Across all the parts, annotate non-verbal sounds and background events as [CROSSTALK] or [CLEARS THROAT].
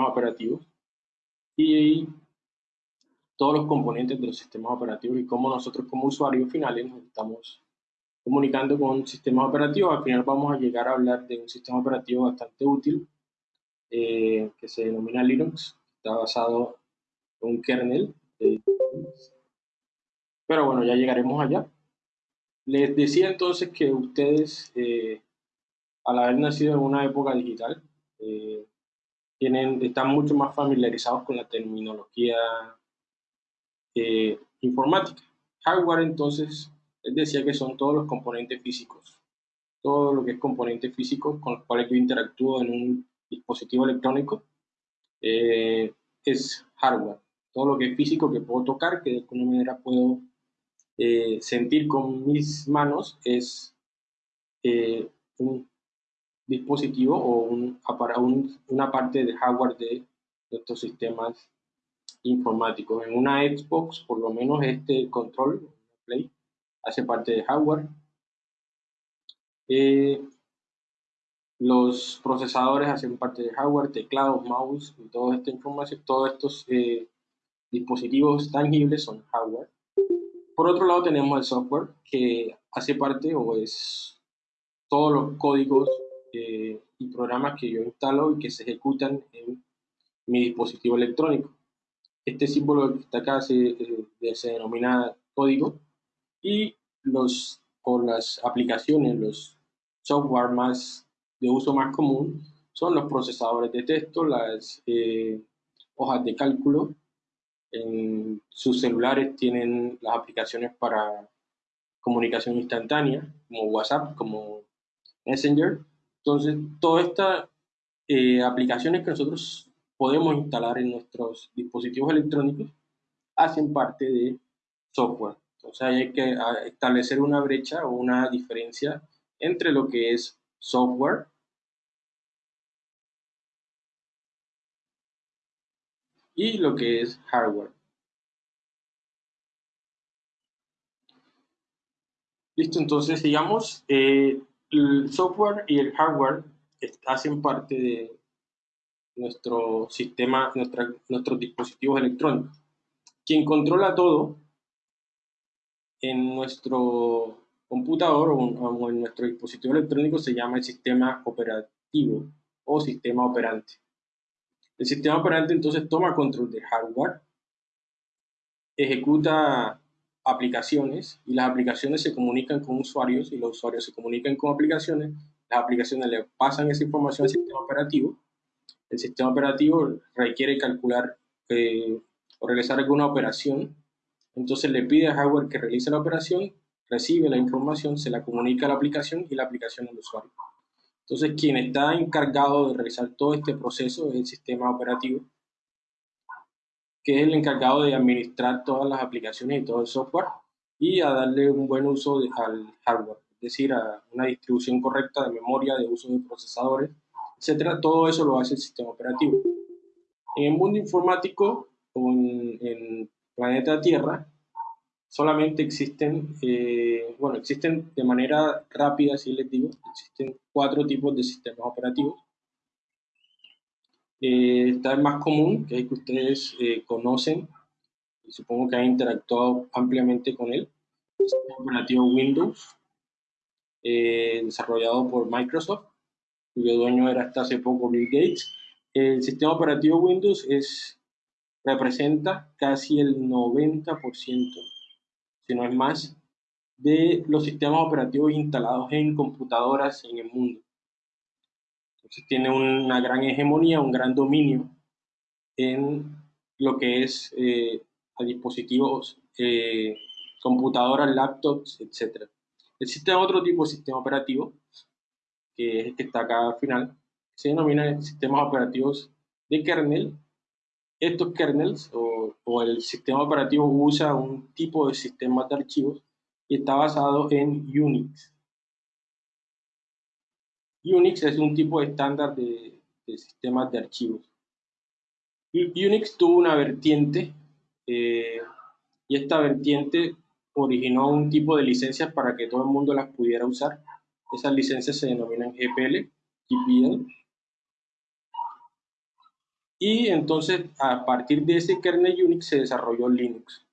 sistemas operativos y todos los componentes de los sistemas operativos y cómo nosotros como usuarios finales estamos comunicando con sistemas operativos. Al final vamos a llegar a hablar de un sistema operativo bastante útil eh, que se denomina Linux, está basado en un kernel. pero bueno, ya llegaremos allá. Les decía entonces que ustedes, eh, al haber nacido en una época digital, eh, tienen, están mucho más familiarizados con la terminología informática. Hardware entonces les decía que son todos los componentes físicos. Todo lo que es componente físico con los cuales yo interactúo en un dispositivo electrónico eh, es hardware. Todo lo que es físico que puedo tocar, que de alguna manera puedo eh, sentir con mis manos, es eh, un dispositivo o un, una parte de hardware de nuestros sistemas informáticos. En una Xbox, por lo menos este control, Play, hace parte de hardware. Eh, los procesadores hacen parte de hardware, teclados, mouse y toda esta información, todos estos eh, dispositivos tangibles son hardware. Por otro lado tenemos el software que hace parte o es todos los códigos eh, y programas que yo instalo y que se ejecutan en mi dispositivo electrónico. Este símbolo que está acá se, se denomina código y los, o las aplicaciones, los software más de uso más común son los procesadores de texto, las eh, hojas de cálculo. En sus celulares tienen las aplicaciones para comunicación instantánea, como WhatsApp, como Messenger. Entonces, todas estas eh, aplicaciones que nosotros podemos instalar en nuestros dispositivos electrónicos hacen parte de software. Entonces hay que establecer una brecha o una diferencia entre lo que es software y lo que es hardware. Listo, entonces digamos, eh, el software y el hardware hacen parte de nuestro sistema, nuestros dispositivos electrónicos. Quien controla todo en nuestro computador o en nuestro dispositivo electrónico se llama el sistema operativo o sistema operante. El sistema operante entonces toma control del hardware, ejecuta aplicaciones y las aplicaciones se comunican con usuarios y los usuarios se comunican con aplicaciones, las aplicaciones le pasan esa información al sistema operativo, el sistema operativo requiere calcular eh, o realizar alguna operación. Entonces le pide al hardware que realice la operación, recibe la información, se la comunica a la aplicación y la aplicación al usuario. Entonces quien está encargado de realizar todo este proceso es el sistema operativo, que es el encargado de administrar todas las aplicaciones y todo el software y a darle un buen uso al hardware, es decir, a una distribución correcta de memoria, de uso de procesadores, etcétera. Todo eso lo hace el sistema operativo. En el mundo informático, en, en planeta Tierra solamente existen, eh, bueno, existen de manera rápida, si les digo, existen cuatro tipos de sistemas operativos. Eh, está el más común, que es el que ustedes eh, conocen, y supongo que han interactuado ampliamente con él, el sistema operativo Windows, desarrollado por Microsoft, cuyo dueño era hasta hace poco Bill Gates. El sistema operativo Windows es representa casi el 90%, si no es más, de los sistemas operativos instalados en computadoras en el mundo. Tiene una gran hegemonía, un gran dominio en lo que es eh, a dispositivos, eh, computadoras, laptops, etc. Existe otro tipo de sistema operativo, que está acá al final, se denomina sistemas operativos de kernel estos kernels o, el sistema operativo usa un tipo de sistema de archivos y está basado en Unix. Unix es un tipo estándar de, sistemas de archivos. Unix tuvo una vertiente eh, y esta vertiente originó un tipo de licencias para que todo el mundo las pudiera usar. Esas licencias se denominan GPL, GPL Y entonces, a partir de ese kernel Unix se desarrolló Linux.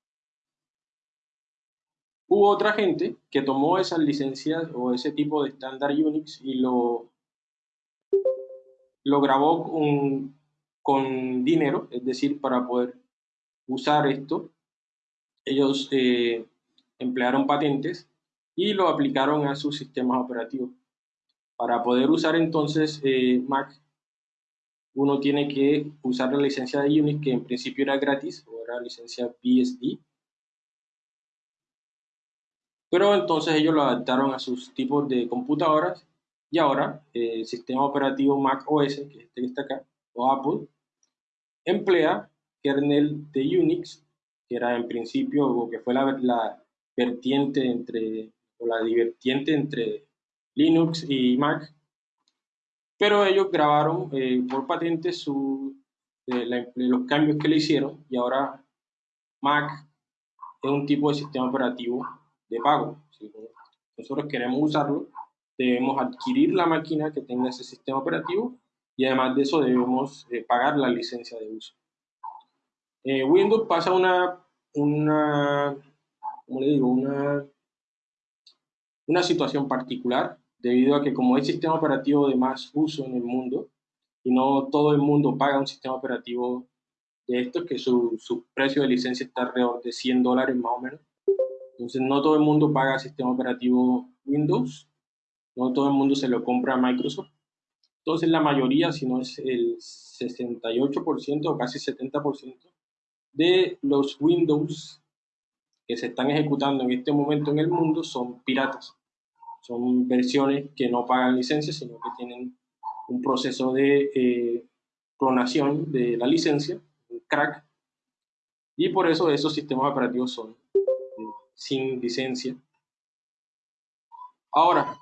Hubo otra gente que tomó esas licencias o ese tipo de estándar Unix y lo, lo grabó con, con dinero, es decir, para poder usar esto, ellos eh, emplearon patentes y lo aplicaron a sus sistemas operativos. Para poder usar entonces eh, Mac, uno tiene que usar la licencia de Unix, que en principio era gratis, o era licencia BSD. Pero entonces ellos lo adaptaron a sus tipos de computadoras y ahora eh, el sistema operativo Mac OS, que este que está acá, o Apple, emplea kernel de Unix, que era en principio, o que fue la, la vertiente entre, o la divertiente entre Linux y Mac, pero ellos grabaron eh, por patente su, eh, los cambios que le hicieron y ahora Mac es un tipo de sistema operativo de pago. Si nosotros queremos usarlo, debemos adquirir la máquina que tenga ese sistema operativo y además de eso debemos eh, pagar la licencia de uso. Eh, Windows pasa una, una, ¿cómo le digo? Una, una situación particular debido a que como es sistema operativo de más uso en el mundo y no todo el mundo paga un sistema operativo de estos, que su, su precio de licencia está alrededor de 100 dólares más o menos. Entonces no todo el mundo paga sistema operativo Windows, no todo el mundo se lo compra a Microsoft entonces la mayoría, si no es el 68% o casi 70% de los Windows que se están ejecutando en este momento en el mundo son piratas. Son versiones que no pagan licencia, sino que tienen un proceso de eh, clonación de la licencia, un crack, y por eso esos sistemas operativos son sin licencia. Ahora,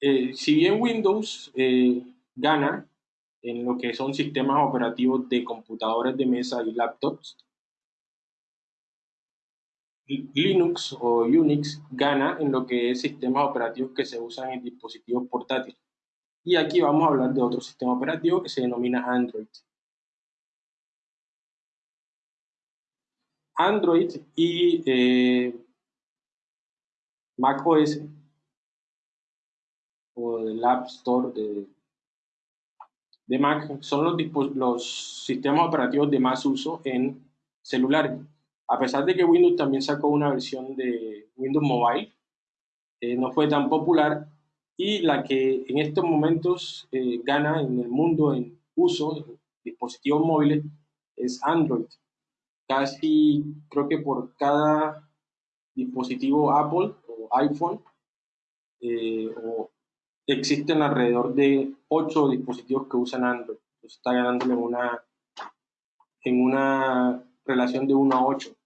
eh, si bien Windows eh, gana en lo que son sistemas operativos de computadores de mesa y laptops, Linux o Unix gana en lo que es sistemas operativos que se usan en dispositivos portátiles. Y aquí vamos a hablar de otro sistema operativo que se denomina Android. Android y eh, macOS o del App Store de, Mac son los, sistemas operativos de más uso en celulares. A pesar de que Windows también sacó una versión de Windows Mobile, eh, no fue tan popular y la que en estos momentos eh, gana en el mundo en uso de dispositivos móviles es Android. Casi creo que por cada dispositivo Apple o iPhone eh, existen alrededor de 8 dispositivos que usan Android. está ganándole una, en una relación de 1 a 8.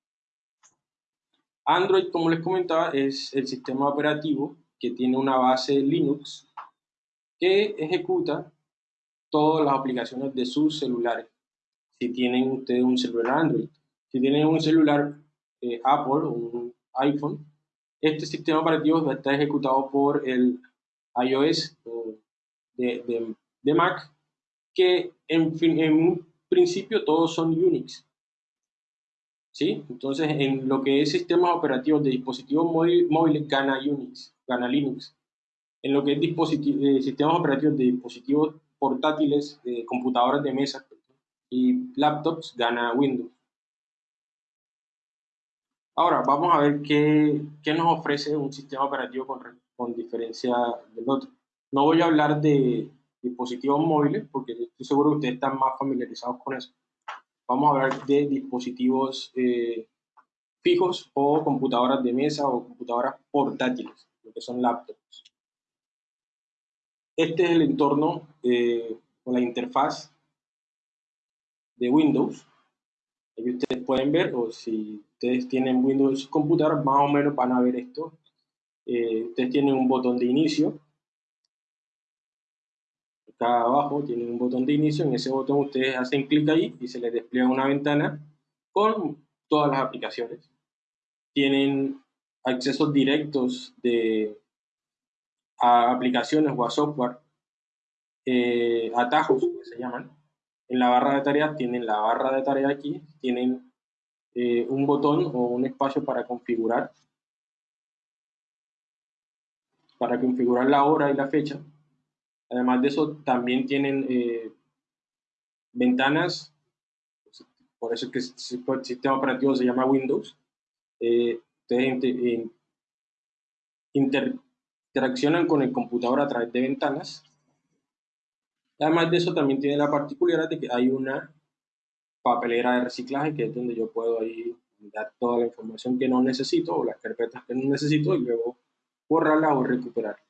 Android, como les comentaba, es el sistema operativo que tiene una base Linux que ejecuta todas las aplicaciones de sus celulares. Si tienen ustedes un celular Android, si tienen un celular eh, Apple un iPhone, este sistema operativo está ejecutado por el iOS de, de, Mac, que en, fin, en un principio todos son Unix. ¿Sí? Entonces, en lo que es sistemas operativos de dispositivos móviles, gana Unix, gana Linux. En lo que es eh, sistemas operativos de dispositivos portátiles, de computadoras de mesa y laptops, gana Windows. Ahora, vamos a ver qué, qué nos ofrece un sistema operativo con, con diferencia del otro. No voy a hablar de dispositivos móviles porque estoy seguro que ustedes están más familiarizados con eso. Vamos a hablar de dispositivos eh, fijos o computadoras de mesa o computadoras portátiles, lo que son laptops. Este es el entorno eh, o la interfaz de Windows. Aquí ustedes pueden ver, o si ustedes tienen Windows en más o menos van a ver esto eh, ustedes tienen un botón de inicio. Acá abajo tienen un botón de inicio. En ese botón ustedes hacen clic ahí y se les despliega una ventana con todas las aplicaciones. Tienen accesos directos de, a aplicaciones o a software, eh, atajos que se llaman, en la barra de tareas tienen la barra de tareas aquí, tienen eh, un botón o un espacio para configurar, para configurar la hora y la fecha. Además de eso, también tienen eh, ventanas, por eso es que el sistema operativo se llama Windows. Eh, ustedes interaccionan con el computador a través de ventanas Además de eso, también tiene la particularidad de que hay una papelera de reciclaje, que es donde yo puedo ahí dar toda la información que no necesito o las carpetas que no necesito y luego borrarlas o recuperarlas.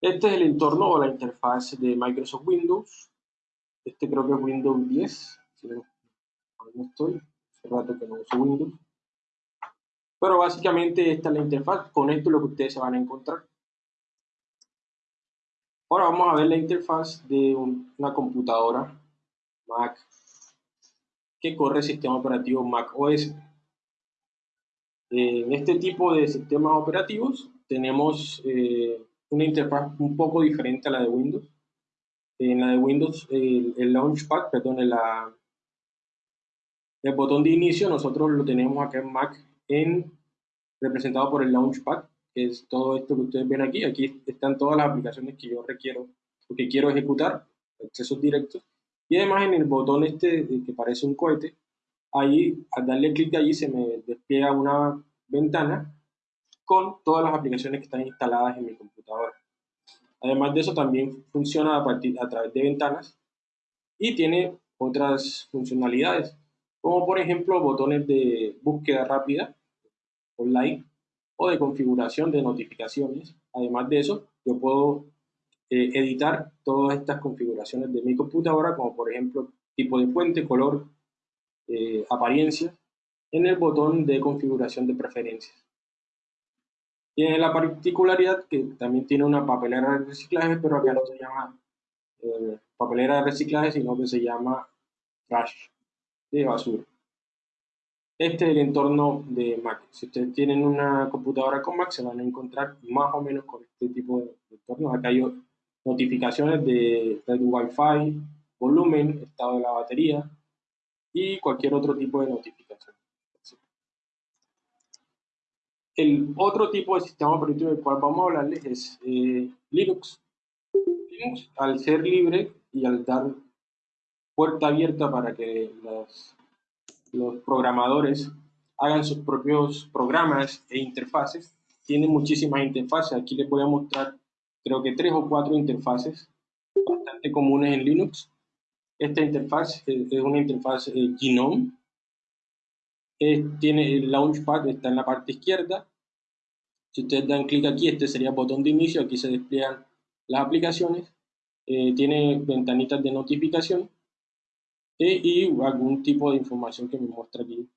Este es el entorno o la interfaz de Microsoft Windows. Este creo que es Windows 10. Si no, no estoy. Hace rato que no uso Windows. Pero básicamente esta es la interfaz. Con esto es lo que ustedes se van a encontrar. Ahora vamos a ver la interfaz de una computadora Mac que corre el sistema operativo Mac OS. En este tipo de sistemas operativos tenemos eh, una interfaz un poco diferente a la de Windows. En la de Windows, el, Launchpad, perdón, el, el botón de inicio nosotros lo tenemos acá en Mac en, representado por el Launchpad que es todo esto que ustedes ven aquí. Aquí están todas las aplicaciones que yo requiero que quiero ejecutar, accesos directos. Y además en el botón este que parece un cohete, ahí al darle clic allí se me despliega una ventana con todas las aplicaciones que están instaladas en mi computadora. Además de eso también funciona a, partir, a través de ventanas y tiene otras funcionalidades, como por ejemplo botones de búsqueda rápida online o de configuración de notificaciones. Además de eso, yo puedo eh, editar todas estas configuraciones de mi computadora, como por ejemplo tipo de fuente, color, eh, apariencia, en el botón de configuración de preferencias. Tiene la particularidad que también tiene una papelera de reciclaje, pero acá no se llama eh, papelera de reciclaje, sino que se llama trash de basura. Este es el entorno de Mac. Si ustedes tienen una computadora con Mac, se van a encontrar más o menos con este tipo de entornos. Acá hay notificaciones de red Wi-Fi, volumen, estado de la batería y cualquier otro tipo de notificación. El otro tipo de sistema operativo del cual vamos a hablarles es eh, Linux. Linux, al ser libre y al dar puerta abierta para que las los programadores hagan sus propios programas e interfaces. Tiene muchísimas interfaces. Aquí les voy a mostrar, creo que tres o cuatro interfaces bastante comunes en Linux. Esta interfaz es una interfaz eh, Genome. tiene el Launchpad, está en la parte izquierda. Si ustedes dan clic aquí, este sería el botón de inicio. Aquí se despliegan las aplicaciones. Eh, tiene ventanitas de notificación y, algún tipo de información que me muestra aquí.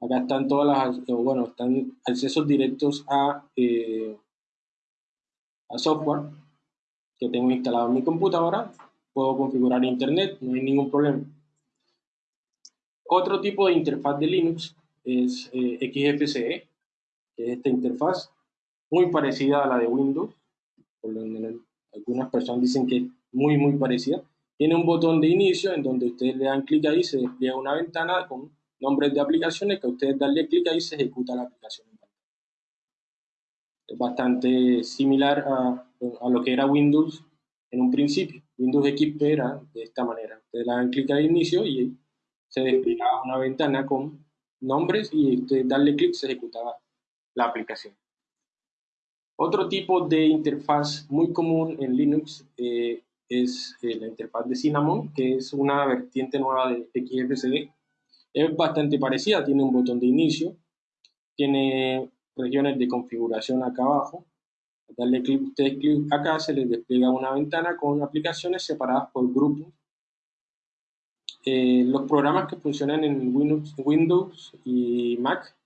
Acá están todas las, bueno, están accesos directos a, eh, a software que tengo instalado en mi computadora. Puedo configurar internet, no hay ningún problema. Otro tipo de interfaz de Linux es eh, XFCE, que es esta interfaz muy parecida a la de Windows. Por general, algunas personas dicen que es muy, muy parecida. Tiene un botón de inicio en donde ustedes le dan clic ahí, se despliega una ventana con nombres de aplicaciones que ustedes darle clic ahí se ejecuta la aplicación. Bastante similar a, a, lo que era Windows en un principio. Windows XP era de esta manera. Ustedes le dan clic al inicio y se desplegaba una ventana con nombres y ustedes darle clic se ejecutaba la aplicación. Otro tipo de interfaz muy común en Linux eh, es eh, la interfaz de Cinnamon, que es una vertiente nueva de XFCE. Es bastante parecida, tiene un botón de inicio, tiene regiones de configuración acá abajo. Al darle clic, ustedes clic acá, se les despliega una ventana con aplicaciones separadas por grupos. Eh, los programas que funcionan en Windows, Windows y Mac,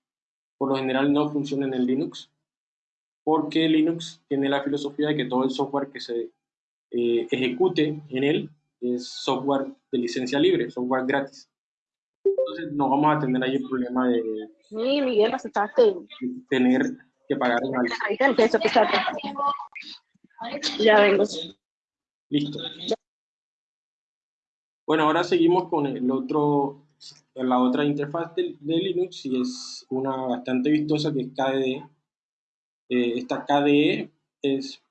por lo general no funcionan en Linux, porque Linux tiene la filosofía de que todo el software que se eh, ejecute en él es software de licencia libre, software gratis. Entonces no vamos a tener ahí el problema de, sí, Miguel, aceptaste. tener que pagar un Ya vengo. Listo. Bueno, ahora seguimos con el otro, la otra interfaz de, Linux y es una bastante vistosa que es KDE. Eh, esta KDE es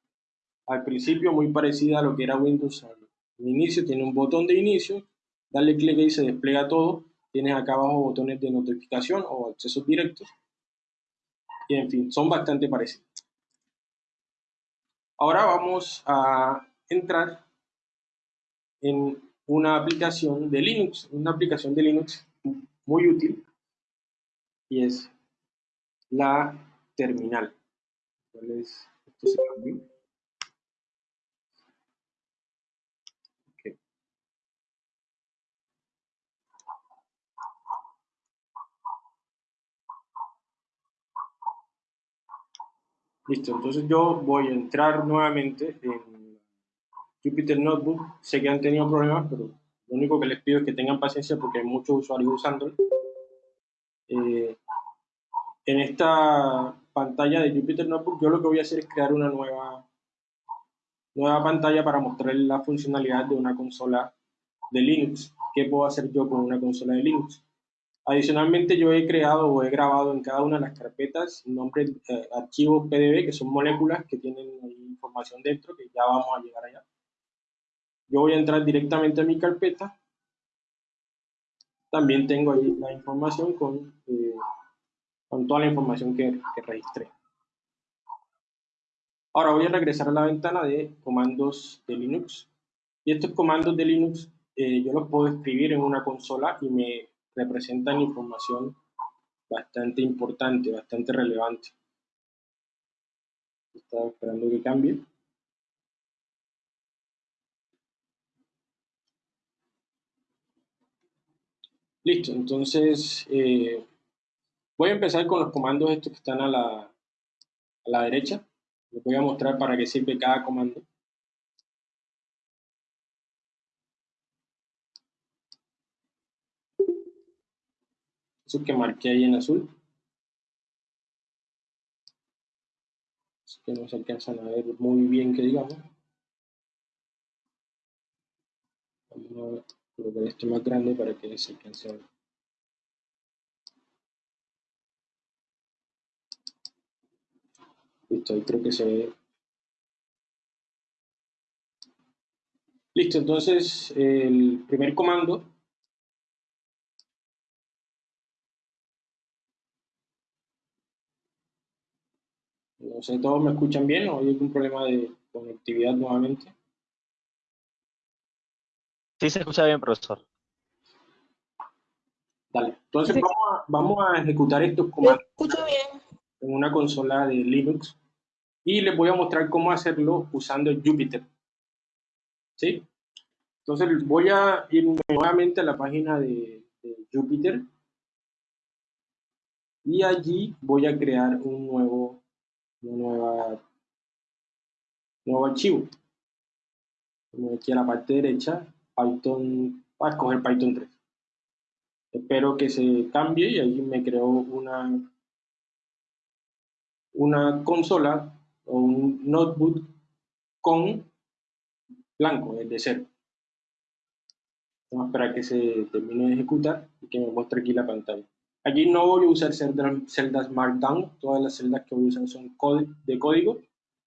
al principio muy parecida a lo que era Windows al inicio, tiene un botón de inicio, dale clic y se despliega todo, tienes acá abajo botones de notificación o accesos directos y en fin, son bastante parecidos. Ahora vamos a entrar en una aplicación de Linux, una aplicación de Linux muy útil y es la terminal. ¿Cuál es? Esto se Listo, entonces yo voy a entrar nuevamente en Jupyter Notebook. Sé que han tenido problemas, pero lo único que les pido es que tengan paciencia porque hay muchos usuarios usándolo. Eh, en esta pantalla de Jupyter Notebook yo lo que voy a hacer es crear una nueva, nueva pantalla para mostrar la funcionalidad de una consola de Linux. ¿Qué puedo hacer yo con una consola de Linux? Adicionalmente, yo he creado o he grabado en cada una de las carpetas nombres, eh, archivos PDB, que son moléculas que tienen información dentro, que ya vamos a llegar allá. Yo voy a entrar directamente a mi carpeta. También tengo ahí la información con, eh, con toda la información que, que registré. Ahora voy a regresar a la ventana de comandos de Linux. Y estos comandos de Linux eh, yo los puedo escribir en una consola y me representan información bastante importante, bastante relevante. Estaba esperando que cambie. Listo, entonces eh, voy a empezar con los comandos estos que están a la, a la derecha. Les voy a mostrar para qué sirve cada comando. Eso que marqué ahí en azul. Es que no se alcanzan a ver muy bien que digamos. Vamos a colocar esto más grande para que se alcance a ver. Listo, ahí creo que se ve. Listo, entonces el primer comando No sé, ¿todos me escuchan bien o hay algún problema de conectividad nuevamente? Sí, se escucha bien, profesor. Dale, entonces vamos, a, vamos a ejecutar estos comandos bien. en una consola de Linux y les voy a mostrar cómo hacerlo usando Jupyter. ¿Sí? Entonces voy a ir nuevamente a la página de, de Jupyter y allí voy a crear un nuevo nueva, nuevo archivo. aquí a la parte derecha, Python, a escoger Python 3. Espero que se cambie y ahí me creó una, una consola o un notebook con blanco, es de cero. Vamos a esperar que se termine de ejecutar y que me muestre aquí la pantalla. Aquí no voy a usar celdas Markdown, todas las celdas que voy a usar son de código.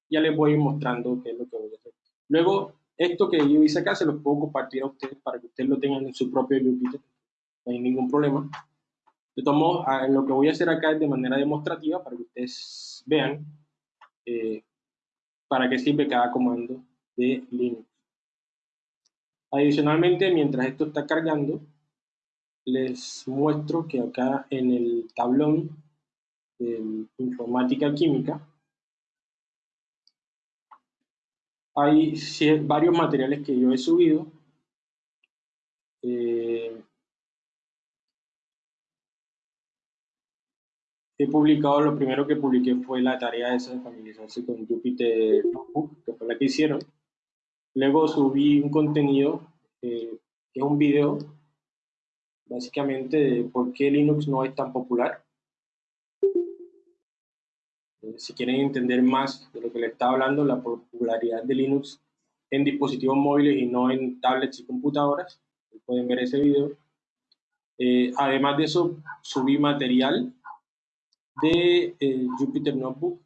Ya les voy a ir mostrando qué es lo que voy a hacer. Luego, esto que yo hice acá se los puedo compartir a ustedes para que ustedes lo tengan en su propio Jupyter. No hay ningún problema. De todos modos, lo que voy a hacer acá es de manera demostrativa para que ustedes vean eh, para qué sirve cada comando de Linux. Adicionalmente, mientras esto está cargando, les muestro que acá en el tablón de informática química hay varios materiales que yo he subido. Eh, he publicado, lo primero que publiqué fue la tarea de familiarizarse con Jupyter que fue la que hicieron. Luego subí un contenido, eh, que es un video básicamente por qué Linux no es tan popular. Eh, si quieren entender más de lo que les estaba hablando, la popularidad de Linux en dispositivos móviles y no en tablets y computadoras, pueden ver ese video. Eh, además de eso, subí material de eh, Jupyter Notebook.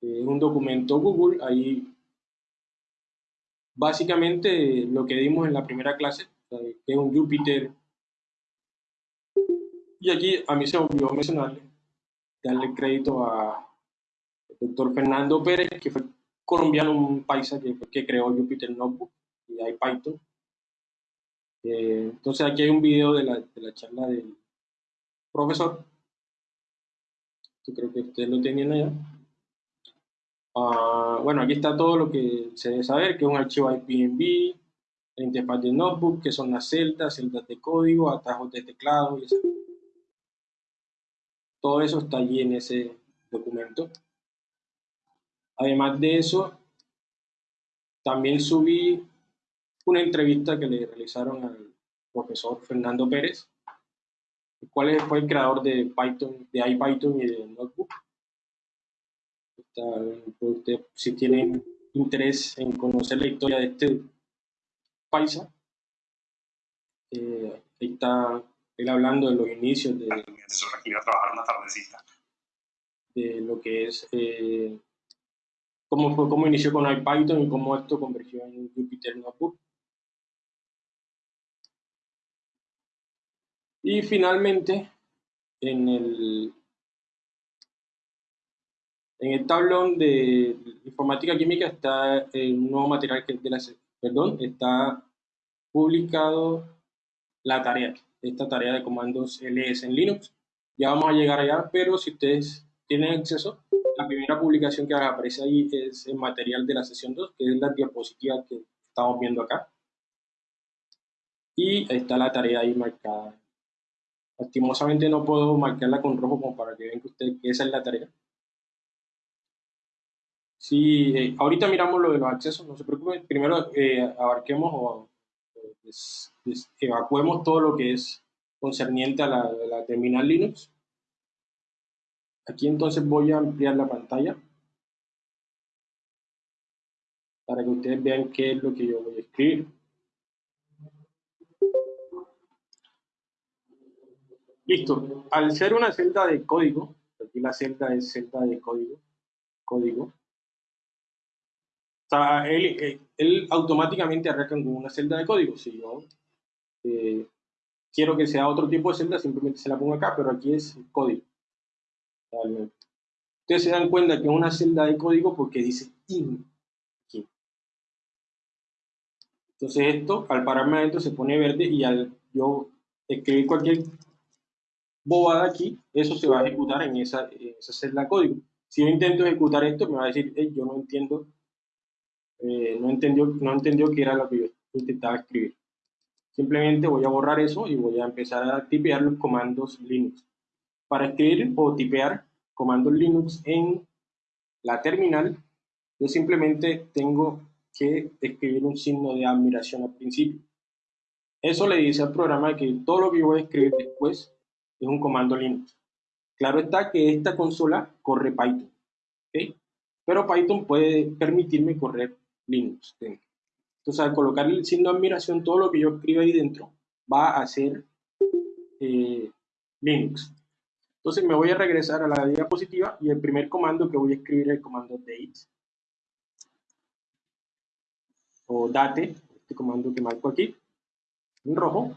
Es un documento Google, ahí básicamente lo que dimos en la primera clase, que es un Jupyter. Y aquí a mí se olvidó mencionarle, darle crédito a doctor Fernando Pérez, que fue colombiano, un paisa que, que creó Jupyter Notebook y hay Python. Eh, entonces aquí hay un video de la, de la charla del profesor. Yo creo que ustedes lo tenían allá. Uh, bueno, aquí está todo lo que se debe saber, que es un archivo IPNB, interfaz de Notebook, que son las celdas, celdas de código, atajos de teclado y. Todo eso está allí en ese documento. Además de eso, también subí una entrevista que le realizaron al profesor Fernando Pérez, el cual fue el creador de Python, de IPython y de Notebook. Usted, si tiene interés en conocer la historia de este paisa, eh, ahí está él hablando de los inicios de, de lo que es eh, cómo, fue, cómo inició con IPython y cómo esto convergió en Jupyter Notebook. Y finalmente, en el, en el tablón de informática química está el nuevo material que de la, perdón, está publicado la tarea, esta tarea de comandos ls en Linux. Ya vamos a llegar allá, pero si ustedes tienen acceso, la primera publicación que aparece ahí es el material de la sesión 2, que es la diapositiva que estamos viendo acá. Y está la tarea ahí marcada. Lastimosamente no puedo marcarla con rojo como para que vean que, usted, que esa es la tarea. Sí, eh, ahorita miramos lo de los accesos, no se preocupen. Primero eh, abarquemos o evacuemos todo lo que es concerniente a la, la terminal Linux. Aquí entonces voy a ampliar la pantalla para que ustedes vean qué es lo que yo voy a escribir. Listo. Al ser una celda de código, aquí la celda es celda de código, código. Sea, él, él, automáticamente arranca con una celda de código. Si yo eh, quiero que sea otro tipo de celda, simplemente se la pongo acá, pero aquí es código. Ustedes se dan cuenta que es una celda de código porque dice in aquí. Entonces esto, al pararme adentro, se pone verde y al yo escribir cualquier bobada aquí, eso se va a ejecutar en esa, esa celda de código. Si yo intento ejecutar esto, me va a decir, yo no entiendo, eh, no, entendió, no entendió qué era lo que intentaba escribir. Simplemente voy a borrar eso y voy a empezar a tipear los comandos Linux. Para escribir o tipear comandos Linux en la terminal, yo simplemente tengo que escribir un signo de admiración al principio. Eso le dice al programa que todo lo que voy a escribir después es un comando Linux. Claro está que esta consola corre Python, pero Python puede permitirme correr Linux Entonces, al colocar el signo de admiración, todo lo que yo escribo ahí dentro va a ser eh, Linux. Entonces me voy a regresar a la diapositiva y el primer comando que voy a escribir es el comando date o date, este comando que marco aquí, en rojo.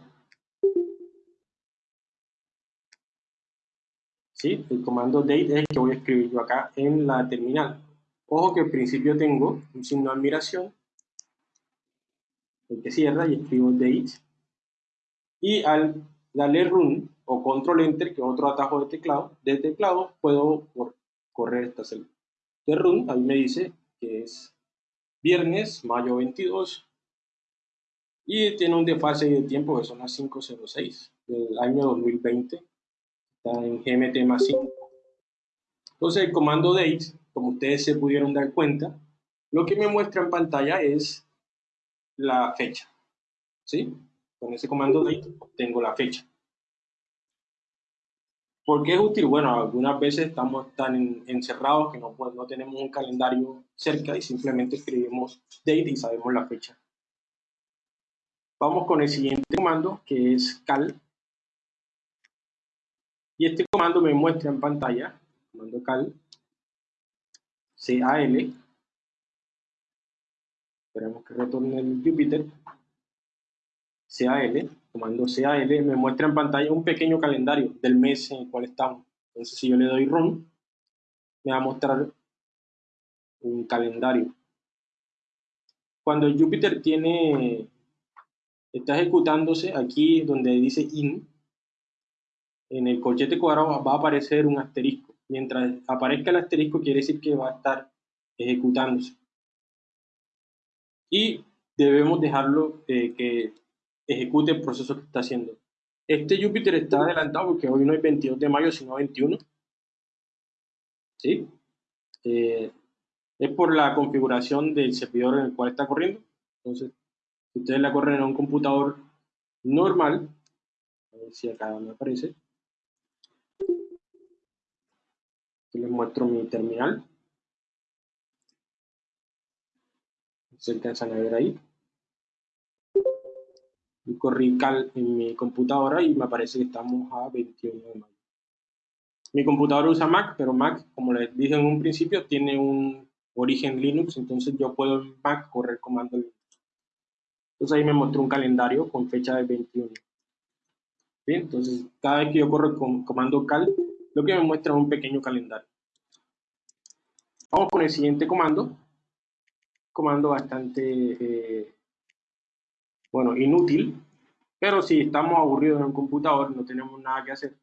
¿Sí? El comando date es el que voy a escribir yo acá en la terminal. Ojo que al principio tengo un signo de admiración, el que cierra y escribo date. Y al darle run, o control enter, que es otro atajo de teclado, de teclado puedo correr esta celda. De run, ahí me dice que es viernes, mayo 22, y tiene un desfase de tiempo que son las 5.06 del año 2020, está en GMT más 5. Entonces el comando date, como ustedes se pudieron dar cuenta, lo que me muestra en pantalla es la fecha, ¿sí? Con ese comando date tengo la fecha. ¿Por qué es útil? Bueno, algunas veces estamos tan encerrados que no, no tenemos un calendario cerca y simplemente escribimos date y sabemos la fecha. Vamos con el siguiente comando, que es cal. Y este comando me muestra en pantalla, comando cal, cal, esperemos que retorne el Jupyter, cal, comando cal, me muestra en pantalla un pequeño calendario del mes en el cual estamos. Entonces si yo le doy run, me va a mostrar un calendario. Cuando el Jupyter tiene está ejecutándose aquí donde dice in, en el colchete cuadrado va a aparecer un asterisco. Mientras aparezca el asterisco quiere decir que va a estar ejecutándose. Y debemos dejarlo eh, que ejecute el proceso que está haciendo. Este Jupyter está adelantado porque hoy no es 22 de mayo, sino 21. ¿Sí? Eh, es por la configuración del servidor en el cual está corriendo. Entonces, ustedes la corren en un computador normal, a ver si acá me aparece, les muestro mi terminal, se alcanzan a ver ahí, y corrí cal en mi computadora y me aparece que estamos a 21 de mayo. Mi computadora usa Mac, pero Mac, como les dije en un principio, tiene un origen Linux, entonces yo puedo en Mac correr comando Linux. Entonces ahí me mostró un calendario con fecha del 21. Bien, entonces cada vez que yo corro con comando cal, lo que me muestra es un pequeño calendario. Vamos con el siguiente comando. Comando bastante, eh, bueno, inútil. Pero si estamos aburridos en un computador, no tenemos nada que hacer,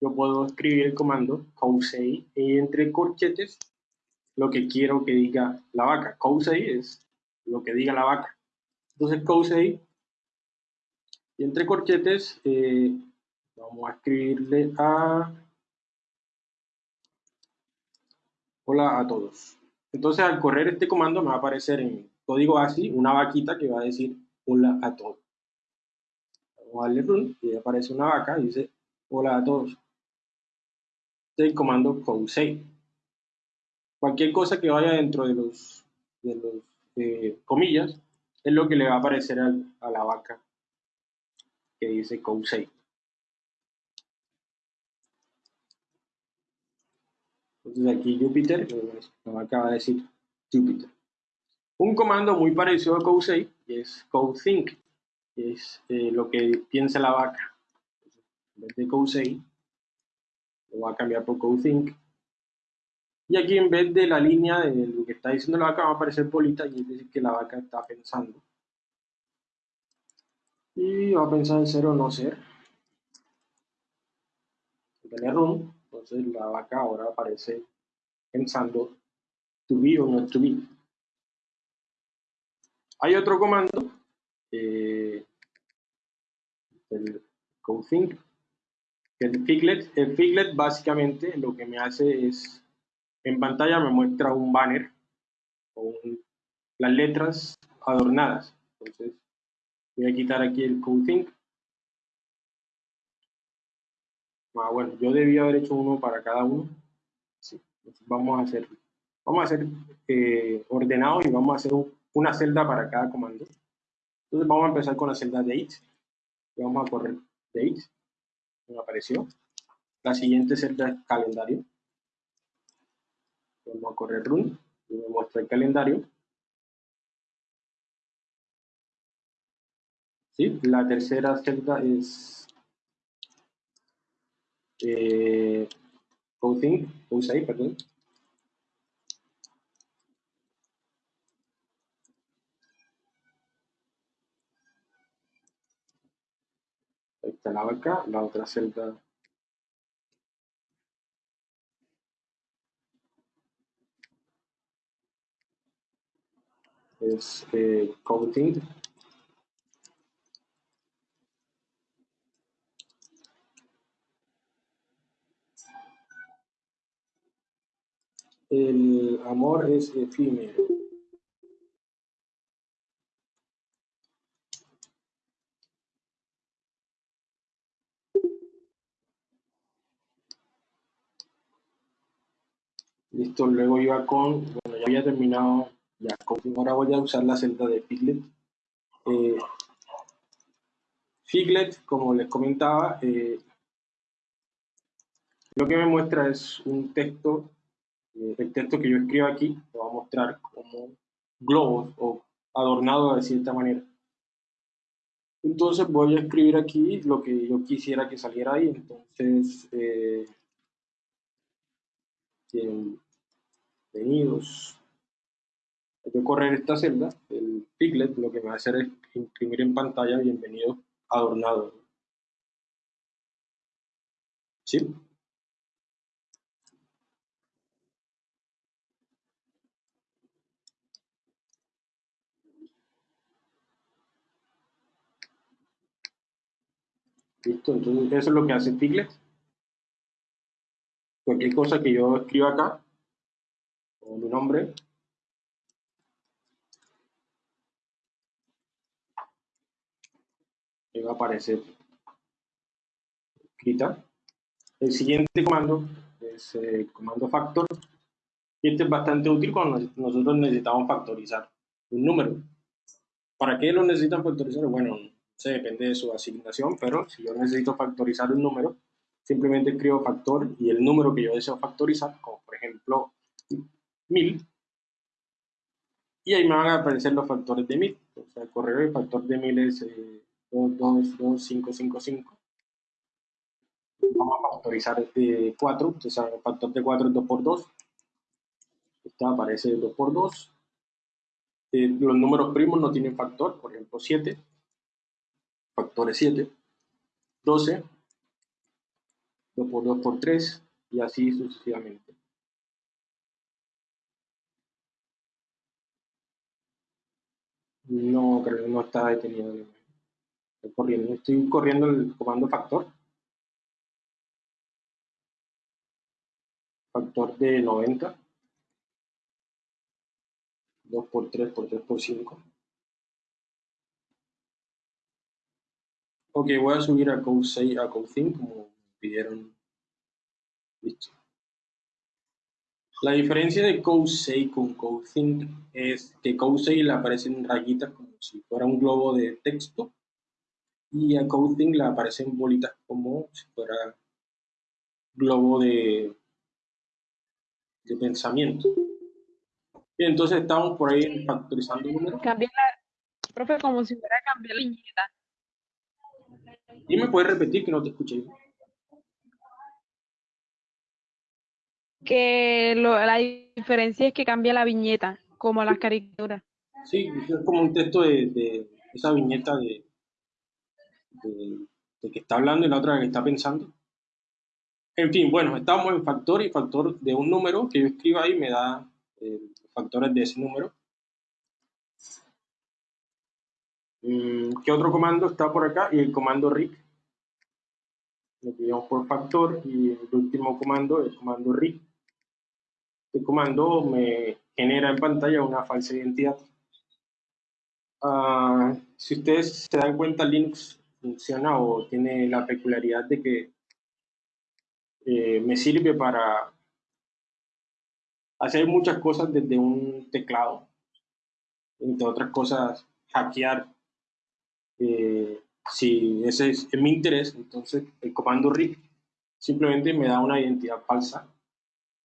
yo puedo escribir el comando cousei y entre corchetes lo que quiero que diga la vaca. Cousei es lo que diga la vaca. Entonces cousei y entre corchetes eh, vamos a escribirle a hola a todos. Entonces al correr este comando me va a aparecer en código ASCII una vaquita que va a decir hola a todos. Vamos a darle run y aparece una vaca y dice hola a todos. Este es el comando cousei. Cualquier cosa que vaya dentro de los, de los eh, comillas es lo que le va a aparecer a la vaca que dice Cousei. Entonces aquí Jupiter, la vaca va a decir Jupiter. Un comando muy parecido a Cousei es CodeThink, que es eh, lo que piensa la vaca. En vez de Cousei, lo va a cambiar por CodeThink. Y aquí en vez de la línea de lo que está diciendo la vaca va a aparecer bolita y es decir que la vaca está pensando. Y va a pensar en ser o no ser. Tener run, entonces la vaca ahora aparece pensando to be o no to be. Hay otro comando, eh, el config, el figlet. El figlet básicamente lo que me hace es en pantalla me muestra un banner con las letras adornadas. Entonces, voy a quitar aquí el think Ah, bueno, yo debía haber hecho uno para cada uno. Sí, vamos a hacer, vamos a hacer eh, ordenado y vamos a hacer una celda para cada comando. Entonces vamos a empezar con la celda date. Y vamos a correr date. Me apareció. La siguiente celda es calendario. Vamos a correr run y me muestra el calendario. ¿Sí? La tercera celda es eh, Coding, ahí, perdón. Ahí está la vaca, la otra celda es eh, coating. El amor es efímero. Listo, luego iba con, bueno, ya había terminado ya, ahora voy a usar la celda de Piglet. Eh, Figlet, como les comentaba, eh, lo que me muestra es un texto, eh, el texto que yo escribo aquí, lo va a mostrar como globos o adornado de cierta manera. Entonces voy a escribir aquí lo que yo quisiera que saliera ahí. Entonces, eh, bienvenidos. Voy a correr esta celda, el Piglet, lo que me va a hacer es imprimir en pantalla bienvenido adornado. ¿Sí? Listo, entonces eso es lo que hace Piglet. Cualquier cosa que yo escriba acá, con mi nombre, va a aparecer escrita. El siguiente comando es el eh, comando factor. Y este es bastante útil cuando nosotros necesitamos factorizar un número. ¿Para qué lo necesitan factorizar? Bueno, se depende de su asignación, pero si yo necesito factorizar un número, simplemente escribo factor y el número que yo deseo factorizar, como por ejemplo 1000, y ahí me van a aparecer los factores de 1000. O sea, el correo del factor de 1000 es eh, 2, 2, 5, 5, 5. Vamos a factorizar este 4, entonces el factor de 4 es 2 por 2. Esta aparece 2 por 2. Eh, los números primos no tienen factor, por ejemplo 7. Factor es 7. 12. 2 por 2 por 3 y así sucesivamente. No, creo que no está detenido. Estoy corriendo, estoy corriendo el comando factor. Factor de 90. 2 por 3 por 3 por 5. Ok, voy a subir a Code 6 a Code 5 como pidieron. Listo. La diferencia de Code 6 con Code 5 es que Code 6 le aparecen rayitas como si fuera un globo de texto y a Coding le aparecen bolitas como si fuera globo de, de pensamiento. Y entonces estamos por ahí factorizando números. Cambiar profe, como si fuera cambiar la viñeta. ¿Y me puedes repetir que no te escuché? Que lo, la diferencia es que cambia la viñeta, como las caricaturas. Sí, es como un texto de, de esa viñeta de, de, que está hablando y la otra que está pensando. En fin, bueno, estamos en factor y factor de un número que yo escribo ahí me da eh, factores de ese número. ¿Qué otro comando está por acá? Y el comando RIC. Lo que por factor y el último comando, el comando RIC. Este comando me genera en pantalla una falsa identidad. Ah, si ustedes se dan cuenta, Linux funciona o tiene la peculiaridad de que eh, me sirve para hacer muchas cosas desde un teclado, entre otras cosas, hackear. Eh, si ese es, mi interés, entonces el comando RIC simplemente me da una identidad falsa.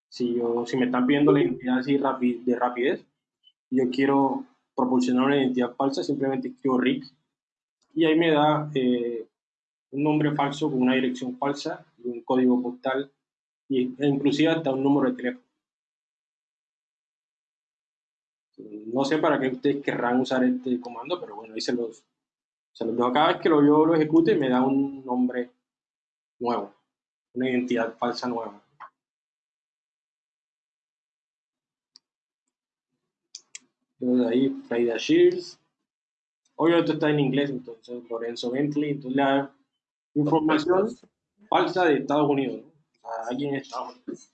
Si, yo, si me están pidiendo la identidad así de rapidez, yo quiero proporcionar una identidad falsa, simplemente escribo RIC y ahí me da eh, un nombre falso con una dirección falsa y un código postal e inclusive hasta un número de teléfono. No sé para qué ustedes querrán usar este comando, pero bueno, ahí se los, se los dejo. Cada vez que lo, yo lo ejecute me da un nombre nuevo, una identidad falsa nueva. Entonces ahí, Friday Shears, Obviamente está en inglés, entonces Lorenzo Bentley, entonces la información falsa de Estados Unidos, ¿no? alguien en Estados Unidos.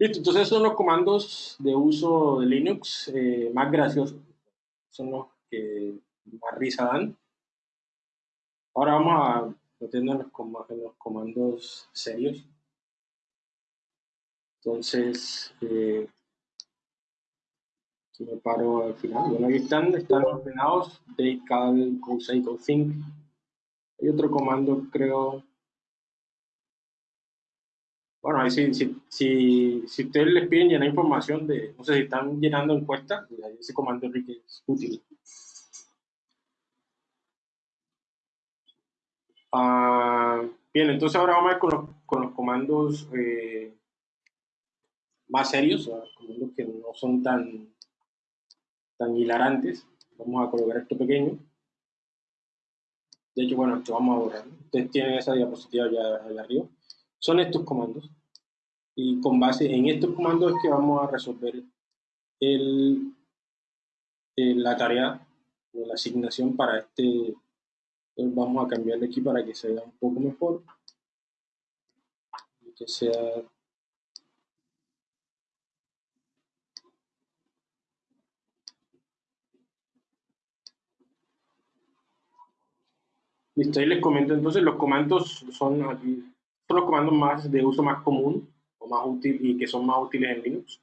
Listo, entonces son los comandos de uso de Linux eh, más graciosos, son los que más risa dan. Ahora vamos a meternos en los, comandos serios. Entonces, eh, Si me paro al final, bueno, están, están ordenados, date, cal, cosine, think. Hay otro comando, creo, bueno, ahí si, si, si, si ustedes les piden llenar información de, no sé si están llenando encuestas, pues ese comando Enrique es útil. Ah, bien, entonces ahora vamos a ver con los, con los comandos eh, más serios, o comandos que no son tan, tan hilarantes. Vamos a colocar esto pequeño. De hecho, bueno, esto vamos a borrar. Ustedes tienen esa diapositiva ya arriba son estos comandos. Y con base en estos comandos es que vamos a resolver el, la tarea o la asignación para este. vamos a cambiarle aquí para que se vea un poco mejor. Que sea Listo, ahí les comento entonces, los comandos son aquí, son los comandos más de uso más común o más útil y que son más útiles en Linux.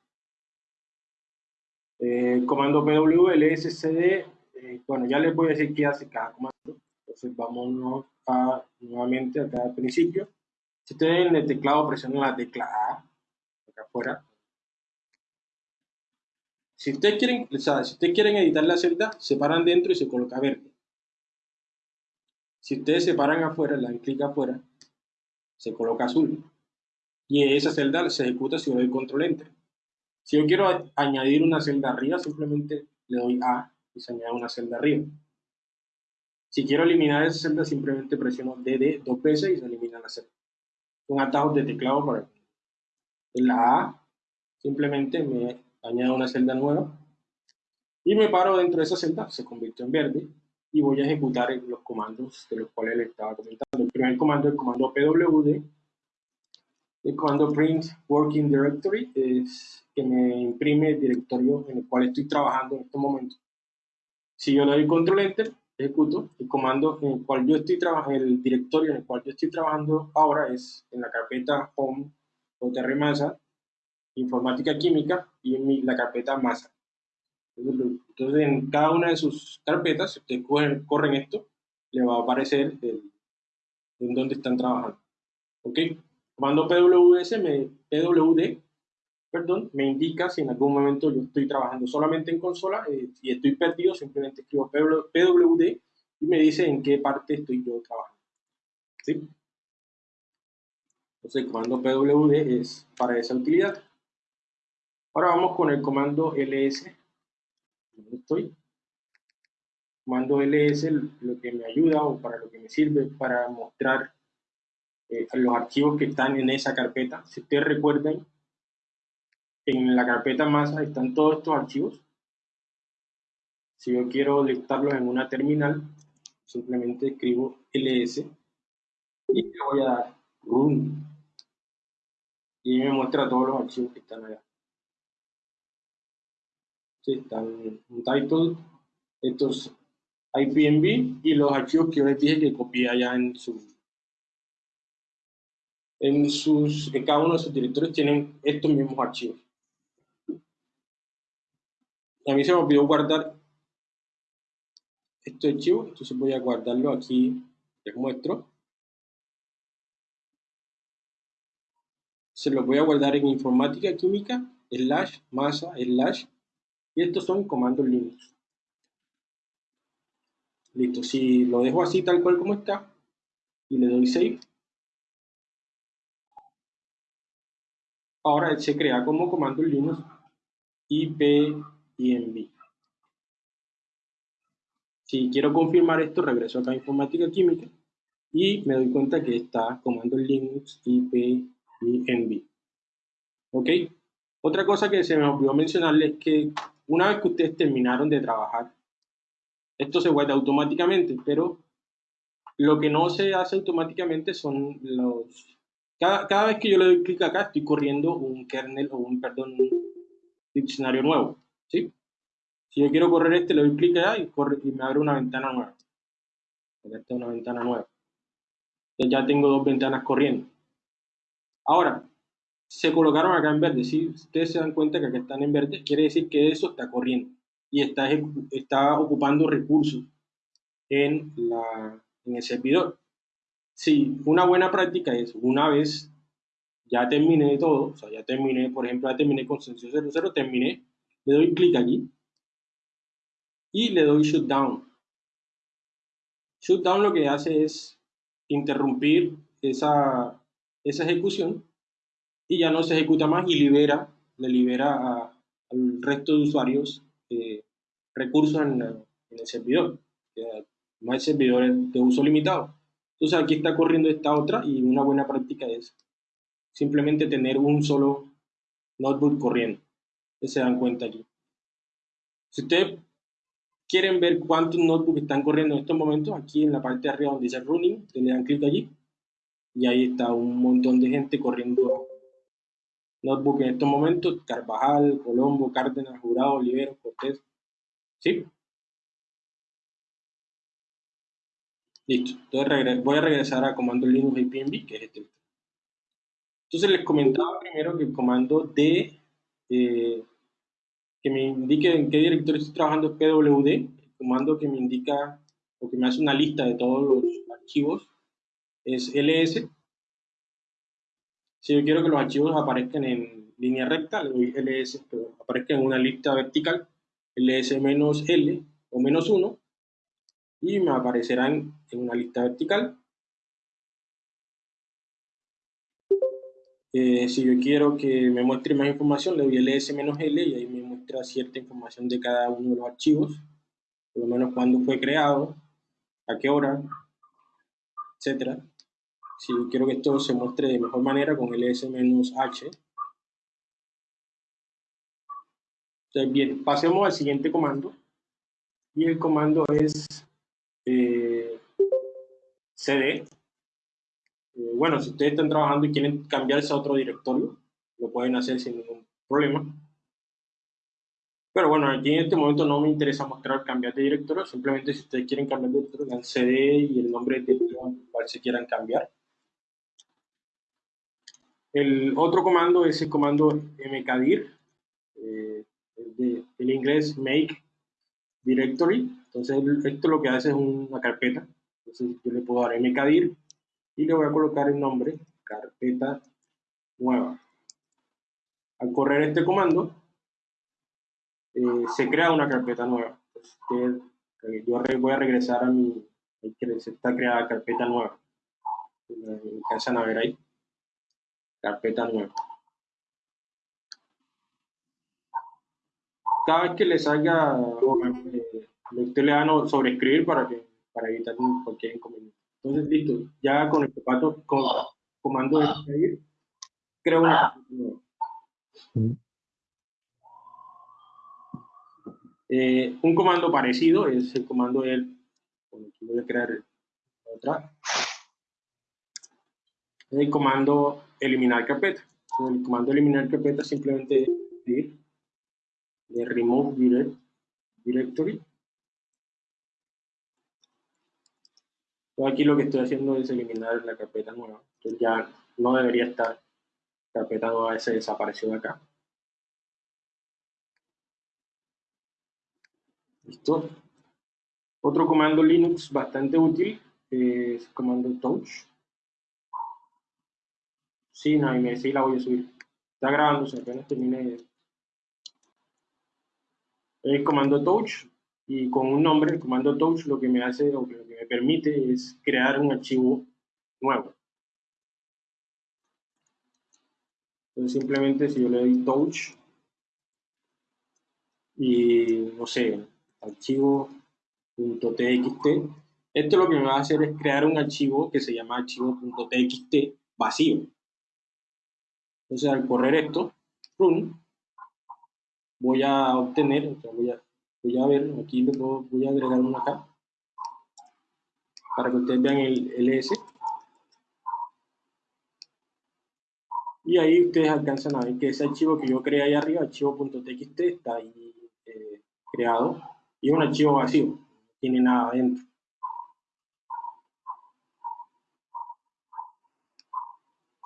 Eh, comando pw, eh, bueno, ya les voy a decir qué hace cada comando. Entonces vámonos a, nuevamente acá al principio. Si ustedes en el teclado presionan la tecla A, acá afuera. Si ustedes quieren, o sea, si ustedes quieren editar la celda, se paran dentro y se coloca verde. Si ustedes se paran afuera, le dan clic afuera, se coloca azul. Y esa celda se ejecuta si yo doy control enter. Si yo quiero añadir una celda arriba, simplemente le doy A y se añade una celda arriba. Si quiero eliminar esa celda, simplemente presiono DD dos veces y se elimina la celda. Son atajos de teclado para en la A simplemente me añado una celda nueva y me paro dentro de esa celda, se convirtió en verde y voy a ejecutar los comandos de los cuales les estaba comentando. El primer comando es el comando pwd. El comando print working directory es que me imprime el directorio en el cual estoy trabajando en este momento. Si yo le doy control enter, ejecuto el comando en el cual yo estoy trabajando, el directorio en el cual yo estoy trabajando ahora es en la carpeta home o masa, informática química y en la carpeta masa. Entonces, en cada una de sus carpetas, si ustedes corren, esto, le va a aparecer en dónde están trabajando. ¿Ok? Comando PWS, PWD, perdón, me indica si en algún momento yo estoy trabajando solamente en consola eh, y estoy perdido, simplemente escribo PWD y me dice en qué parte estoy yo trabajando. ¿Sí? Entonces, el comando PWD es para esa utilidad. Ahora vamos con el comando ls estoy. Mando ls lo que me ayuda o para lo que me sirve para mostrar eh, los archivos que están en esa carpeta. Si ustedes recuerdan, en la carpeta masa están todos estos archivos. Si yo quiero listarlos en una terminal, simplemente escribo ls y le voy a dar run y me muestra todos los archivos que están allá están un title, estos IPNB y los archivos que yo les dije que copié allá en su en sus en cada uno de sus directorios tienen estos mismos archivos. A mí se me olvidó guardar este archivo, entonces voy a guardarlo aquí, les muestro. Se lo voy a guardar en informática química, slash, masa, slash, y estos son comandos Linux. Listo, si lo dejo así tal cual como está y le doy save, ahora se crea como comando Linux IPINB. Si quiero confirmar esto, regreso acá a informática química y me doy cuenta que está comando Linux IPINB. ¿Ok? Otra cosa que se me olvidó mencionarles es que una vez que ustedes terminaron de trabajar, esto se guarda automáticamente, pero lo que no se hace automáticamente son los... Cada, vez que yo le doy clic acá, estoy corriendo un kernel o un, perdón, diccionario nuevo, ¿sí? Si yo quiero correr este, le doy clic allá y, corre, y me abre una ventana nueva. Esta es una ventana nueva. Ya tengo dos ventanas corriendo. Ahora, se colocaron acá en verde. Si ustedes se dan cuenta que acá están en verde, quiere decir que eso está corriendo y está, está ocupando recursos en, la, en el servidor. Sí, una buena práctica es una vez ya terminé todo, o sea, ya terminé, por ejemplo, ya terminé con Sensio 00, terminé, le doy clic aquí y le doy shutdown. Shutdown lo que hace es interrumpir esa, esa ejecución y ya no se ejecuta más y libera, le libera al resto de usuarios eh, recursos en, el servidor, no servidores de uso limitado. Entonces aquí está corriendo esta otra y una buena práctica es simplemente tener un solo notebook corriendo. Se dan cuenta aquí. Si ustedes quieren ver cuántos notebooks están corriendo en estos momentos, aquí en la parte de arriba donde dice running, le dan clic allí y ahí está un montón de gente corriendo notebook en estos momentos, Carvajal, Colombo, Cárdenas, Jurado, Olivero, Cortés, ¿sí? Listo, entonces voy a regresar a comando Linux IPNB, que es este. Entonces les comentaba primero que el comando de eh, que me indique en qué directorio estoy trabajando es pwd, el comando que me indica o que me hace una lista de todos los archivos es ls. Si yo quiero que los archivos aparezcan en línea recta, le doy ls, pero aparezcan en una lista vertical, ls-l o menos 1, y me aparecerán en una lista vertical. Eh, si yo quiero que me muestre más información, le doy ls-l y ahí me muestra cierta información de cada uno de los archivos, por lo menos cuándo fue creado, a qué hora, etcétera si quiero que esto se muestre de mejor manera con ls-h. Bien, pasemos al siguiente comando. Y el comando es eh, cd. Eh, bueno, si ustedes están trabajando y quieren cambiarse a otro directorio, lo pueden hacer sin ningún problema. Pero bueno, aquí en este momento no me interesa mostrar cambiar de directorio, simplemente si ustedes quieren cambiar de directorio, dan cd y el nombre de directorio cual se quieran cambiar. El otro comando es el comando mkdir, eh, el inglés make directory. Entonces, esto lo que hace es una carpeta. Entonces, yo le puedo dar mkdir y le voy a colocar el nombre carpeta nueva. Al correr este comando, eh, se crea una carpeta nueva. Entonces, eh, yo voy a regresar a mi, está creada carpeta nueva. Alcanzan a ver ahí carpeta nueva. Cada vez que le salga, eh, usted le da a sobreescribir para, que, para evitar cualquier inconveniente. Entonces, listo, ya con el comando, con comando de escribir, creo una nueva. Eh, un comando parecido es el comando del, voy a crear otra, el comando eliminar carpeta. el comando eliminar carpeta simplemente ir de remove directory. aquí lo que estoy haciendo es eliminar la carpeta nueva. Entonces ya no debería estar carpeta nueva, se desapareció de acá. Listo. Otro comando Linux bastante útil es el comando touch. Sí, no, y me sí la voy a subir. Está grabándose, apenas termine el comando touch y con un nombre, el comando touch lo que me hace o lo que me permite es crear un archivo nuevo. Entonces simplemente si yo le doy touch y no sé, archivo.txt, esto lo que me va a hacer es crear un archivo que se llama archivo.txt vacío. Entonces, al correr esto, run, voy a obtener, voy, a, voy ver, aquí le voy a agregar una acá, para que ustedes vean el ls. Y ahí ustedes alcanzan a ver que ese archivo que yo creé ahí arriba, archivo.txt, está ahí eh, creado. Y es un archivo vacío, no tiene nada adentro.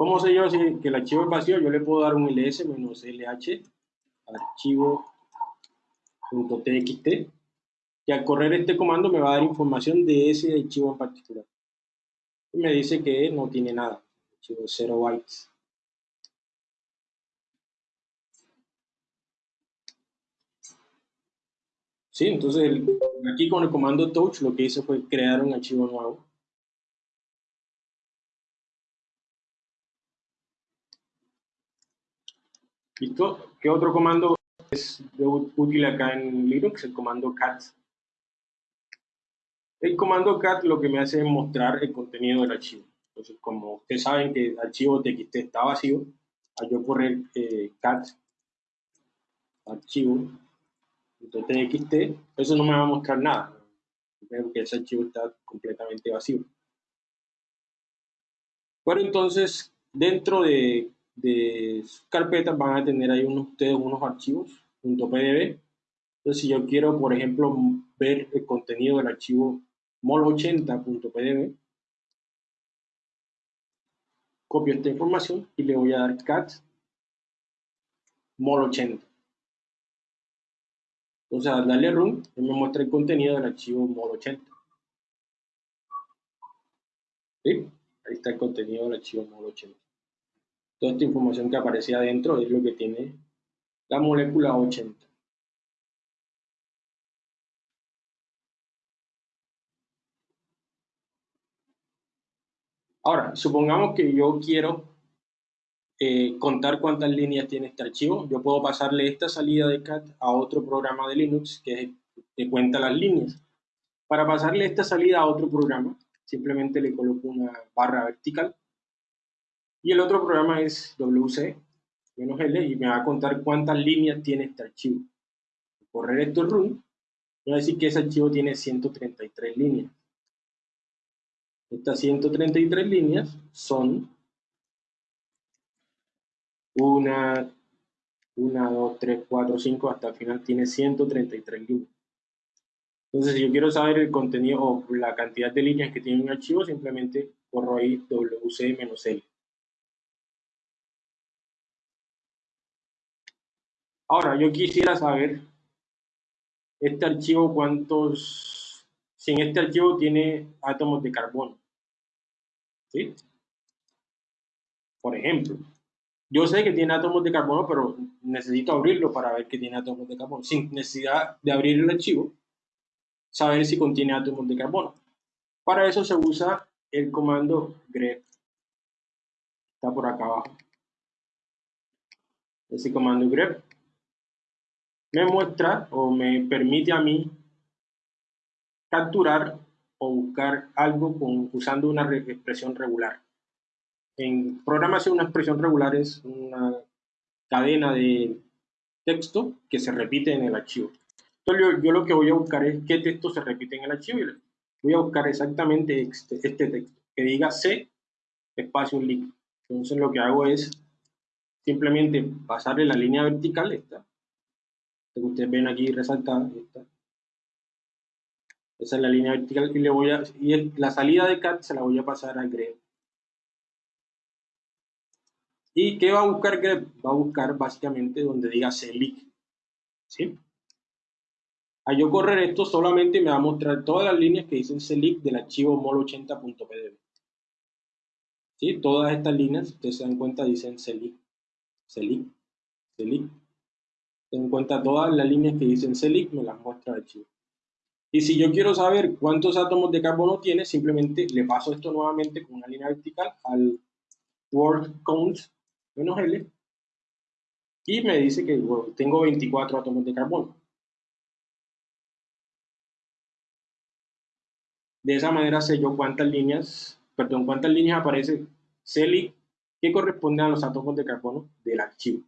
¿Cómo sé yo si que el archivo es vacío? Yo le puedo dar un ls -lh archivo.txt y al correr este comando me va a dar información de ese archivo en particular. Y me dice que no tiene nada, archivo 0 bytes. Sí, entonces aquí con el comando touch lo que hice fue crear un archivo nuevo. ¿Listo? ¿Qué otro comando es útil acá en Linux? El comando cat. El comando cat lo que me hace es mostrar el contenido del archivo. Entonces, como ustedes saben que el archivo TXT está vacío, al yo correr eh, cat archivo .txt, eso no me va a mostrar nada. Veo que ese archivo está completamente vacío. Pero entonces, dentro de, de sus carpetas van a tener ahí unos, ustedes unos archivos .pdb. Entonces, si yo quiero, por ejemplo, ver el contenido del archivo mol80.pdb, copio esta información y le voy a dar cat mol80. Entonces, al darle run, me muestra el contenido del archivo mol80. ¿Sí? Ahí está el contenido del archivo mol80. Toda esta información que aparece adentro es lo que tiene la molécula 80. Ahora, supongamos que yo quiero eh, contar cuántas líneas tiene este archivo. Yo puedo pasarle esta salida de cat a otro programa de Linux que, que cuenta las líneas. Para pasarle esta salida a otro programa, simplemente le coloco una barra vertical. Y el otro programa es WC L y me va a contar cuántas líneas tiene este archivo. Correr esto run, voy a decir que ese archivo tiene 133 líneas. Estas 133 líneas son una, una, dos, tres, cuatro, cinco, hasta el final tiene 133 líneas. Entonces, si yo quiero saber el contenido o la cantidad de líneas que tiene un archivo, simplemente corro ahí wc-l. Ahora, yo quisiera saber este archivo cuántos, si en este archivo tiene átomos de carbono. ¿Sí? Por ejemplo, yo sé que tiene átomos de carbono, pero necesito abrirlo para ver que tiene átomos de carbono. Sin necesidad de abrir el archivo, saber si contiene átomos de carbono. Para eso se usa el comando grep. Está por acá abajo. Ese comando grep me muestra o me permite a mí capturar o buscar algo con, usando una expresión regular. En programación una expresión regular es una cadena de texto que se repite en el archivo. Entonces yo, lo que voy a buscar es qué texto se repite en el archivo y voy a buscar exactamente este, este texto, que diga C espacio link. Entonces lo que hago es simplemente pasarle la línea vertical, esta, que ustedes ven aquí resaltada, esta. Esa es la línea vertical y le voy a y la salida de cat se la voy a pasar al grep. ¿Y qué va a buscar grep? Va a buscar básicamente donde diga selic. ¿Sí? Al yo correr esto solamente me va a mostrar todas las líneas que dicen selic del archivo mol80.pdb. ¿Sí? Todas estas líneas, ustedes se dan cuenta, dicen selic, selic, selic, en cuenta todas las líneas que dicen Celic, me las muestra el archivo. Y si yo quiero saber cuántos átomos de carbono tiene, simplemente le paso esto nuevamente con una línea vertical al word count menos L y me dice que tengo 24 átomos de carbono. De esa manera sé yo cuántas líneas, perdón, cuántas líneas aparece Celic que corresponden a los átomos de carbono del archivo.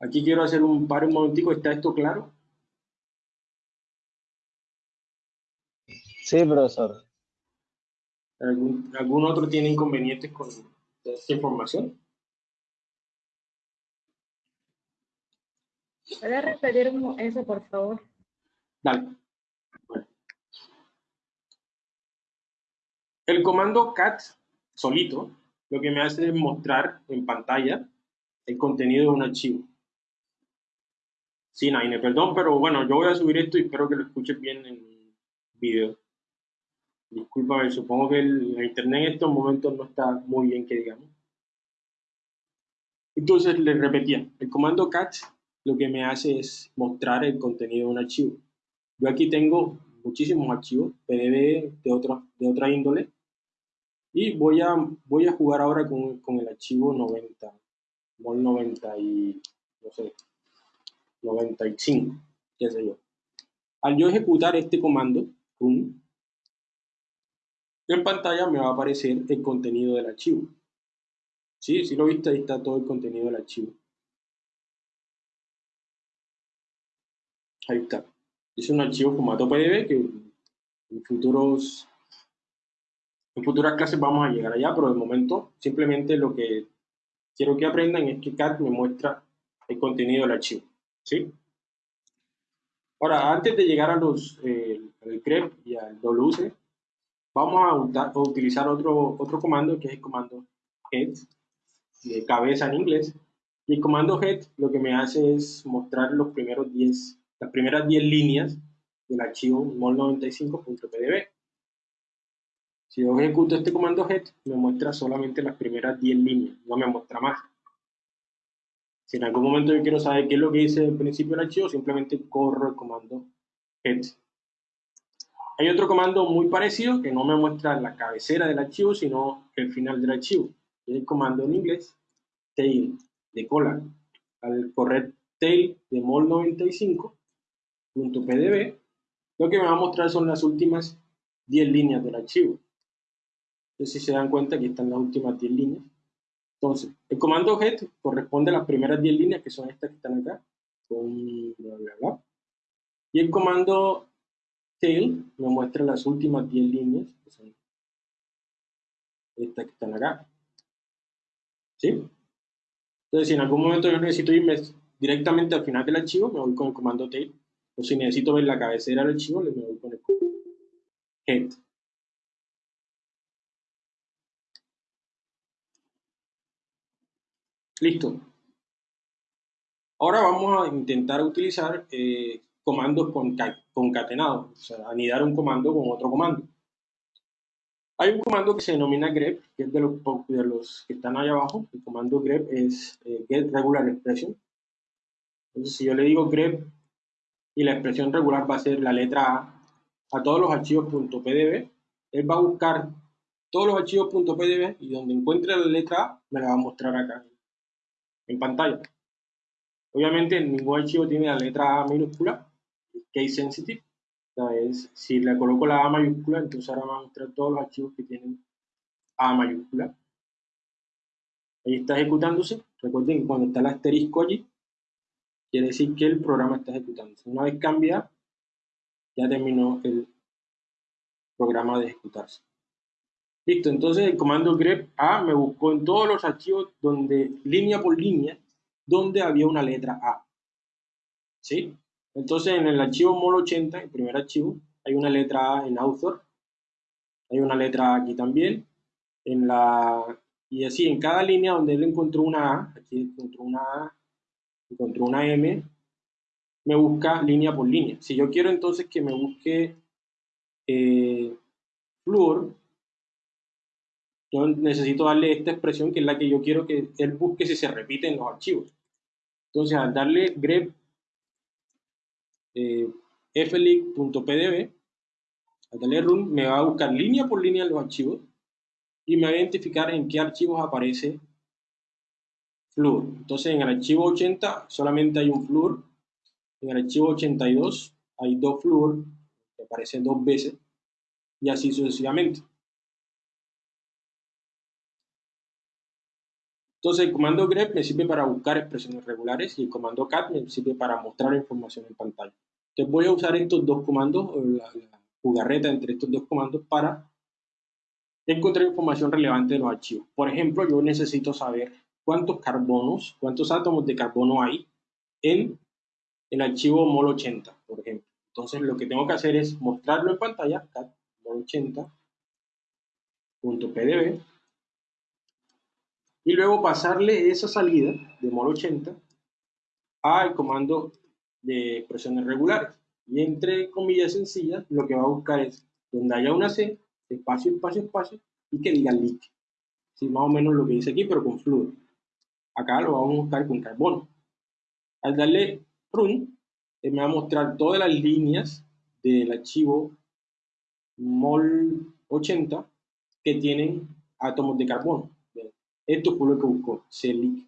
Aquí quiero hacer un par un momentico, ¿está esto claro? Sí, profesor. ¿Algún, ¿Algún otro tiene inconvenientes con esta información? ¿Puede repetir eso, por favor? Dale. El comando cat solito lo que me hace es mostrar en pantalla el contenido de un archivo. Sí, Naine, perdón, pero bueno, yo voy a subir esto y espero que lo escuches bien en el video. Disculpa, supongo que el, internet en estos momentos no está muy bien, que digamos. Entonces, les repetía, el comando cat lo que me hace es mostrar el contenido de un archivo. Yo aquí tengo muchísimos archivos, PDB de, otro, de otra índole, y voy a, voy a jugar ahora con, con el archivo 90, mol 90 y, no sé, 95, qué sé yo. Al yo ejecutar este comando, run, en pantalla me va a aparecer el contenido del archivo. Sí, si lo viste, ahí está todo el contenido del archivo. Ahí está. Es un archivo formato PDB que en futuros en futuras clases vamos a llegar allá, pero de momento simplemente lo que quiero que aprendan es que CAT me muestra el contenido del archivo. ¿Sí? Ahora, antes de llegar a los, eh, al grep y al WC, vamos a, utilizar otro, otro comando que es el comando head, de cabeza en inglés. Y el comando head lo que me hace es mostrar los primeros 10, las primeras 10 líneas del archivo mol95.pdb. Si yo ejecuto este comando head, me muestra solamente las primeras 10 líneas, no me muestra más. Si en algún momento yo quiero saber qué es lo que dice el principio del archivo, simplemente corro el comando head. Hay otro comando muy parecido que no me muestra la cabecera del archivo, sino el final del archivo. Es el comando en inglés tail de cola. Al correr tail de mol95.pdb, lo que me va a mostrar son las últimas 10 líneas del archivo. Entonces, si se dan cuenta, aquí están las últimas 10 líneas. Entonces, el comando head corresponde a las primeras 10 líneas, que son estas que están acá. Y el comando tail me muestra las últimas 10 líneas, que son estas que están acá. ¿Sí? Entonces, si en algún momento yo necesito irme directamente al final del archivo, me voy con el comando tail. O si necesito ver la cabecera del archivo, me voy con el head. Listo. Ahora vamos a intentar utilizar eh, comandos concatenados, o sea, anidar un comando con otro comando. Hay un comando que se denomina grep, que es de los, de los que están ahí abajo. El comando grep es eh, get regular expression. Entonces, si yo le digo grep y la expresión regular va a ser la letra A a todos los archivos .pdb, él va a buscar todos los archivos .pdb y donde encuentre la letra A me la va a mostrar acá en pantalla. Obviamente ningún archivo tiene la letra A minúscula, case sensitive. es, si le coloco la A mayúscula, entonces ahora va a mostrar todos los archivos que tienen A mayúscula. Ahí está ejecutándose. Recuerden que cuando está el asterisco allí, quiere decir que el programa está ejecutándose. Una vez cambia, ya terminó el programa de ejecutarse. Listo, entonces el comando grep A me buscó en todos los archivos donde, línea por línea, donde había una letra A. ¿Sí? Entonces en el archivo mol80, el primer archivo, hay una letra A en author, hay una letra A aquí también, en la, y así en cada línea donde él encontró una A, aquí encontró una A, encontró una M, me busca línea por línea. Si yo quiero entonces que me busque eh, fluor, yo necesito darle esta expresión que es la que yo quiero que él busque si se repite en los archivos. Entonces, al darle grep eh, al darle run, me va a buscar línea por línea los archivos y me va a identificar en qué archivos aparece fluor. Entonces, en el archivo 80 solamente hay un fluor, en el archivo 82 hay dos fluor, que aparecen dos veces, y así sucesivamente. Entonces el comando grep me sirve para buscar expresiones regulares y el comando cat me sirve para mostrar información en pantalla. Entonces voy a usar estos dos comandos, la, la jugarreta entre estos dos comandos para encontrar información relevante de los archivos. Por ejemplo, yo necesito saber cuántos carbonos, cuántos átomos de carbono hay en el archivo mol80, por ejemplo. Entonces lo que tengo que hacer es mostrarlo en pantalla, cat mol80, .pdb y luego pasarle esa salida de mol80 al comando de expresiones regulares. Y entre comillas sencillas, lo que va a buscar es donde haya una C, espacio, espacio, espacio, y que diga leak. Sí, más o menos lo que dice aquí, pero con flujo. Acá lo vamos a buscar con carbono. Al darle run, eh, me va a mostrar todas las líneas del archivo mol80 que tienen átomos de carbono. Esto fue lo que buscó, CELIC.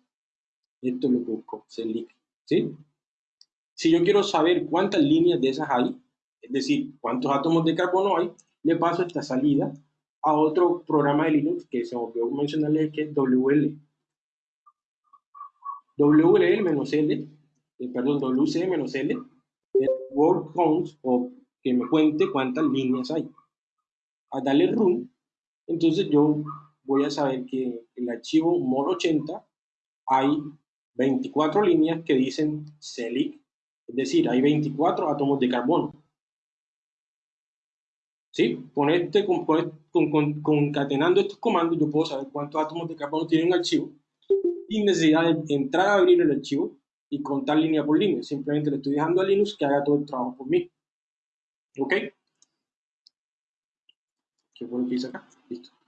Esto es lo que buscó, CELIC. ¿Sí? Si yo quiero saber cuántas líneas de esas hay, es decir, cuántos átomos de carbono hay, le paso esta salida a otro programa de Linux que se me olvidó mencionarles que es WL. WL-L, perdón, WC-L, word counts o que me cuente cuántas líneas hay. A darle run, entonces yo voy a saber que el archivo mol80 hay 24 líneas que dicen CELIC, es decir, hay 24 átomos de carbono. ¿Sí? Con este, con, concatenando estos comandos, yo puedo saber cuántos átomos de carbono tiene un archivo sin necesidad de entrar a abrir el archivo y contar línea por línea. Simplemente le estoy dejando a Linux que haga todo el trabajo por mí. ¿Ok? ¿Qué bueno que hice acá? Listo.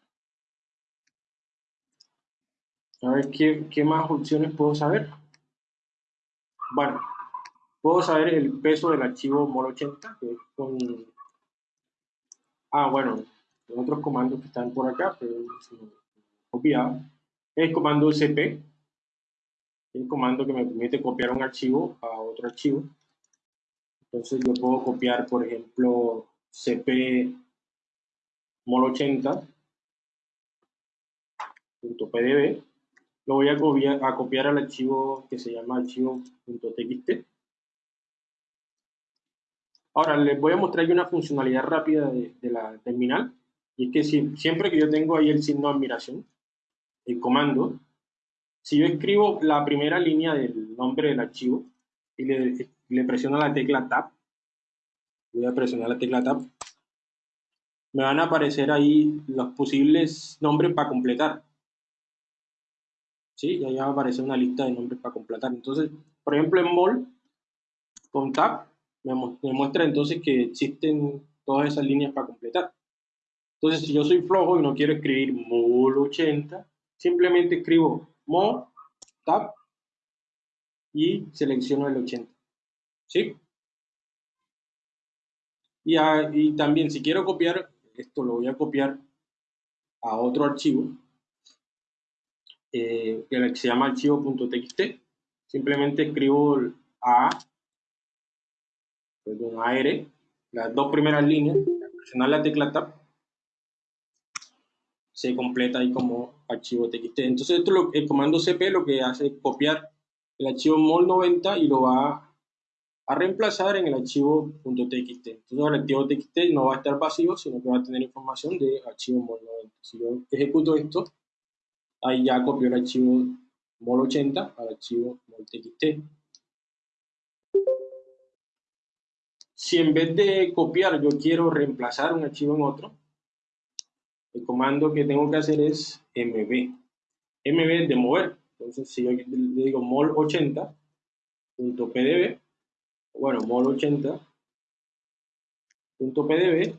A ver, ¿qué, ¿qué más opciones puedo saber? Bueno, puedo saber el peso del archivo mol80, que es con... Ah, bueno, otros comandos que están por acá, pero me olvidaba. El comando cp, el comando que me permite copiar un archivo a otro archivo. Entonces yo puedo copiar, por ejemplo, cp mol80.pdb. Lo voy a copiar, al archivo que se llama archivo.txt. Ahora les voy a mostrar una funcionalidad rápida de, la terminal. Y es que siempre que yo tengo ahí el signo de admiración, el comando, si yo escribo la primera línea del nombre del archivo y le, le presiono la tecla Tab, voy a presionar la tecla Tab, me van a aparecer ahí los posibles nombres para completar. ¿Sí? Y ahí va a aparecer una lista de nombres para completar. Entonces, por ejemplo, en mol, con tab, me, muestra entonces que existen todas esas líneas para completar. Entonces, si yo soy flojo y no quiero escribir mol 80, simplemente escribo mol, tab, y selecciono el 80. ¿Sí? Y, y, también si quiero copiar esto lo voy a copiar a otro archivo eh, que se llama archivo.txt. Simplemente escribo A, perdón, AR, las dos primeras líneas, presionar la tecla Tab, se completa ahí como archivo TXT. Entonces, esto lo, el comando cp lo que hace es copiar el archivo mol90 y lo va a reemplazar en el archivo .txt. Entonces el archivo .txt no va a estar vacío, sino que va a tener información de archivo mol90. Si yo ejecuto esto, ahí ya copió el archivo mol80 al archivo mol.txt. Si en vez de copiar yo quiero reemplazar un archivo en otro, el comando que tengo que hacer es mb. mb es de mover. Entonces si yo le digo mol80.pdb, bueno, mol80.pdb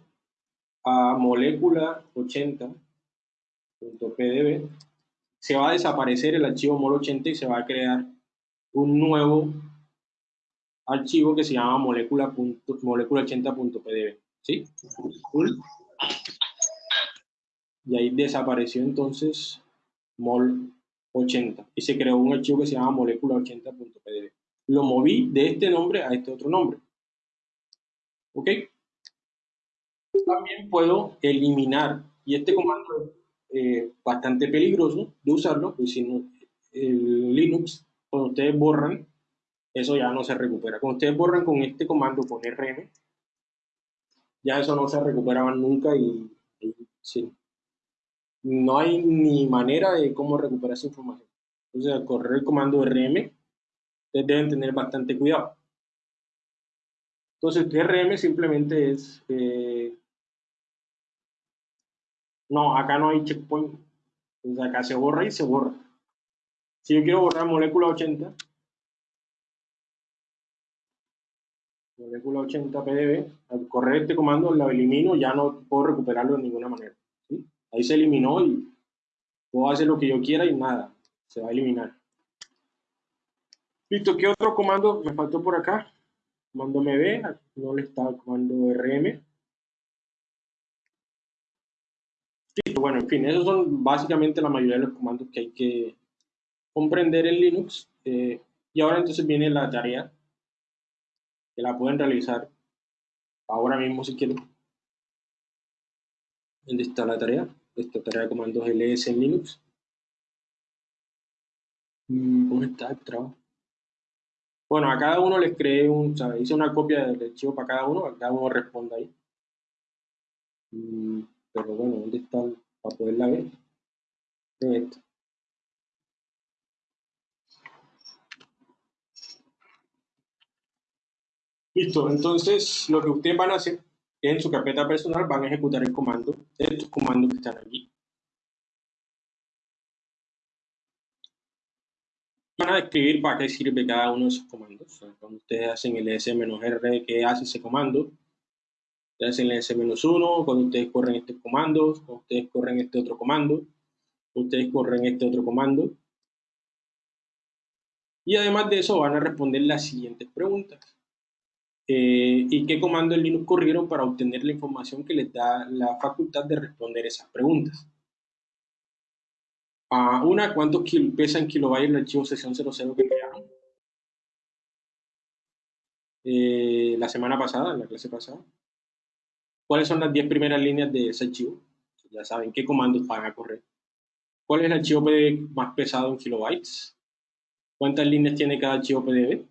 a molécula 80.pdb se va a desaparecer el archivo mol80 y se va a crear un nuevo archivo que se llama molécula, 80.pdb ¿sí? y ahí desapareció entonces mol 80 y se creó un archivo que se llama molécula 80.pdb lo moví de este nombre a este otro nombre. ¿Ok? También puedo eliminar, y este comando eh, bastante peligroso de usarlo, pues si no, el Linux, cuando ustedes borran, eso ya no se recupera. Cuando ustedes borran con este comando, con rm, ya eso no se recuperaba nunca y, sí. no hay ni manera de cómo recuperar esa información. Entonces, al correr el comando rm, ustedes deben tener bastante cuidado. Entonces, RM simplemente es eh, No, acá no hay checkpoint. Entonces acá se borra y se borra. Si yo quiero borrar molécula 80, molécula 80 pdb, al correr este comando lo elimino, ya no puedo recuperarlo de ninguna manera. Ahí se eliminó y puedo hacer lo que yo quiera y nada, se va a eliminar. Listo, ¿qué otro comando me faltó por acá? Comando mb, no le está el comando rm. Listo, bueno, en fin, esos son básicamente la mayoría de los comandos que hay que comprender en Linux. Eh, y ahora entonces viene la tarea que la pueden realizar ahora mismo si quieren. ¿Dónde está la tarea? Esta tarea de comandos ls en Linux. Mm, ¿Cómo está el trabajo? Bueno, a cada uno les creé un, o hice una copia del archivo para cada uno, a cada uno responda ahí. Pero bueno, ¿dónde está para poderla ver? Listo, entonces lo que ustedes van a hacer en su carpeta personal van a ejecutar el comando, estos comandos que están aquí. Van a describir para qué sirve cada uno de esos comandos. cuando ustedes hacen el s-r, ¿qué hace ese comando? Hacen el s-1, cuando ustedes corren este comando, cuando ustedes corren este otro comando, ustedes corren este otro comando. Y además de eso van a responder las siguientes preguntas. Eh, y qué comando en Linux corrieron para obtener la información que les da la facultad de responder esas preguntas. A una, ¿cuánto pesa en kilobytes el archivo sesión 00 que crearon? Eh, la semana pasada, en la clase pasada. ¿Cuáles son las 10 primeras líneas de ese archivo? Ya saben qué comandos van a correr. ¿Cuál es el archivo PDF más pesado en kilobytes? ¿Cuántas líneas tiene cada archivo PDF?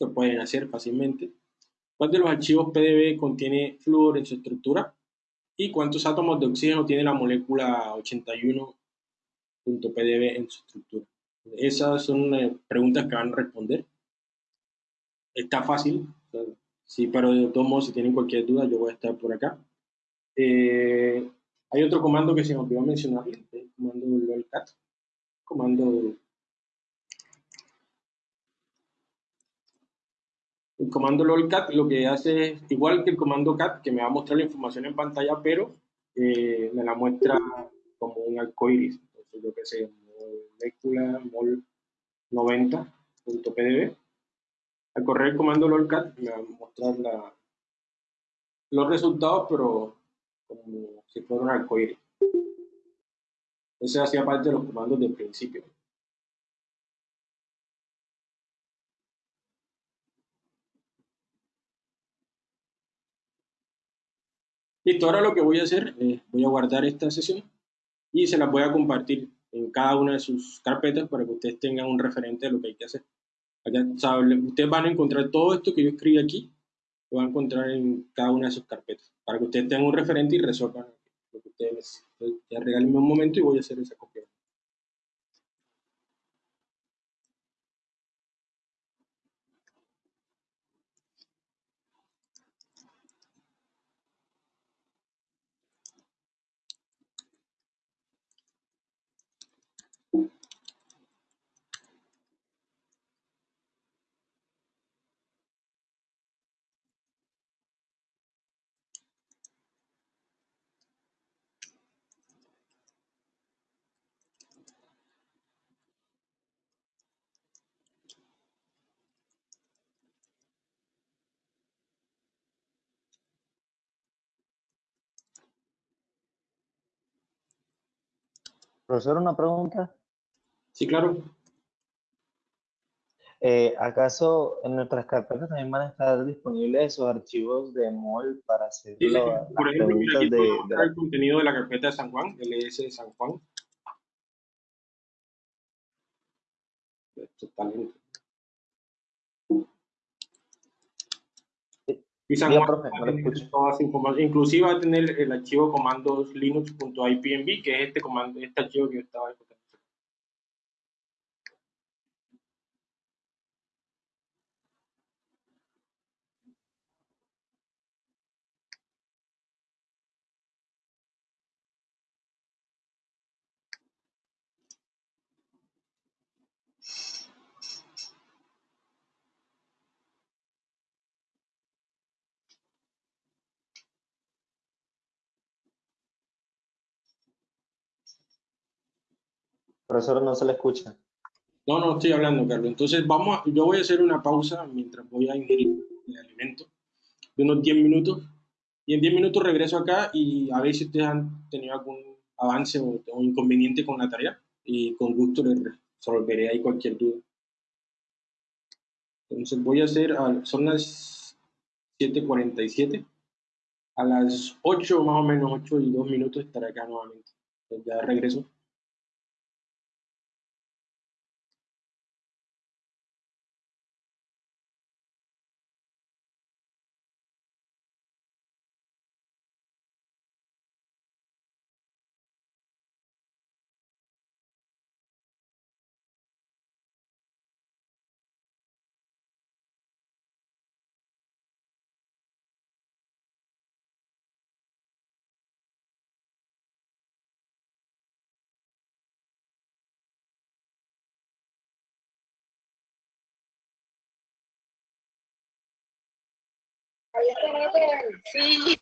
Lo pueden hacer fácilmente. ¿Cuál de los archivos PDB contiene flúor en su estructura? ¿Y cuántos átomos de oxígeno tiene la molécula 81.pdb en su estructura? Esas son eh, preguntas que van a responder. Está fácil, sí, pero de todos modos, si tienen cualquier duda, yo voy a estar por acá. Eh, hay otro comando que se me olvidó mencionar, el comando lolcat, comando El comando lolcat lo que hace es igual que el comando cat, que me va a mostrar la información en pantalla, pero eh, me la muestra como un arcoiris. Entonces, yo que sé, molécula mol 90.pdb. Al correr el comando lolcat me va a mostrar los resultados, pero como si fuera un arcoiris. Ese hacía parte de los comandos del principio. Listo, ahora lo que voy a hacer es, voy a guardar esta sesión y se la voy a compartir en cada una de sus carpetas para que ustedes tengan un referente de lo que hay que hacer. Ustedes van a encontrar todo esto que yo escribí aquí, lo van a encontrar en cada una de sus carpetas, para que ustedes tengan un referente y resuelvan lo que ustedes necesiten. Ya regálenme un momento y voy a hacer esa copia. Profesor, una pregunta. Sí, claro. Eh, ¿Acaso en nuestras carpetas también van a estar disponibles esos archivos de MOL para hacer sí, las por ejemplo, preguntas aquí de, de la- el contenido de la carpeta de San Juan, LS de San Juan. Esto está lento. Y San Diga, Juan profe, va a no lo tener. Inclusive va a tener el archivo comandos linux.ipnb, que es este comando, este archivo que yo estaba ejecutando. Profesor, no se le escucha. No, no estoy hablando, Carlos. Entonces, vamos a- yo voy a hacer una pausa mientras voy a ingerir el alimento de unos 10 minutos. Y en 10 minutos regreso acá y a ver si ustedes han tenido algún avance o, o inconveniente con la tarea. Y con gusto les resolveré ahí cualquier duda. Entonces, voy a hacer, son las 7:47. A las 8 más o menos, 8 y 2 minutos estaré acá nuevamente. Entonces, ya regreso. Sí.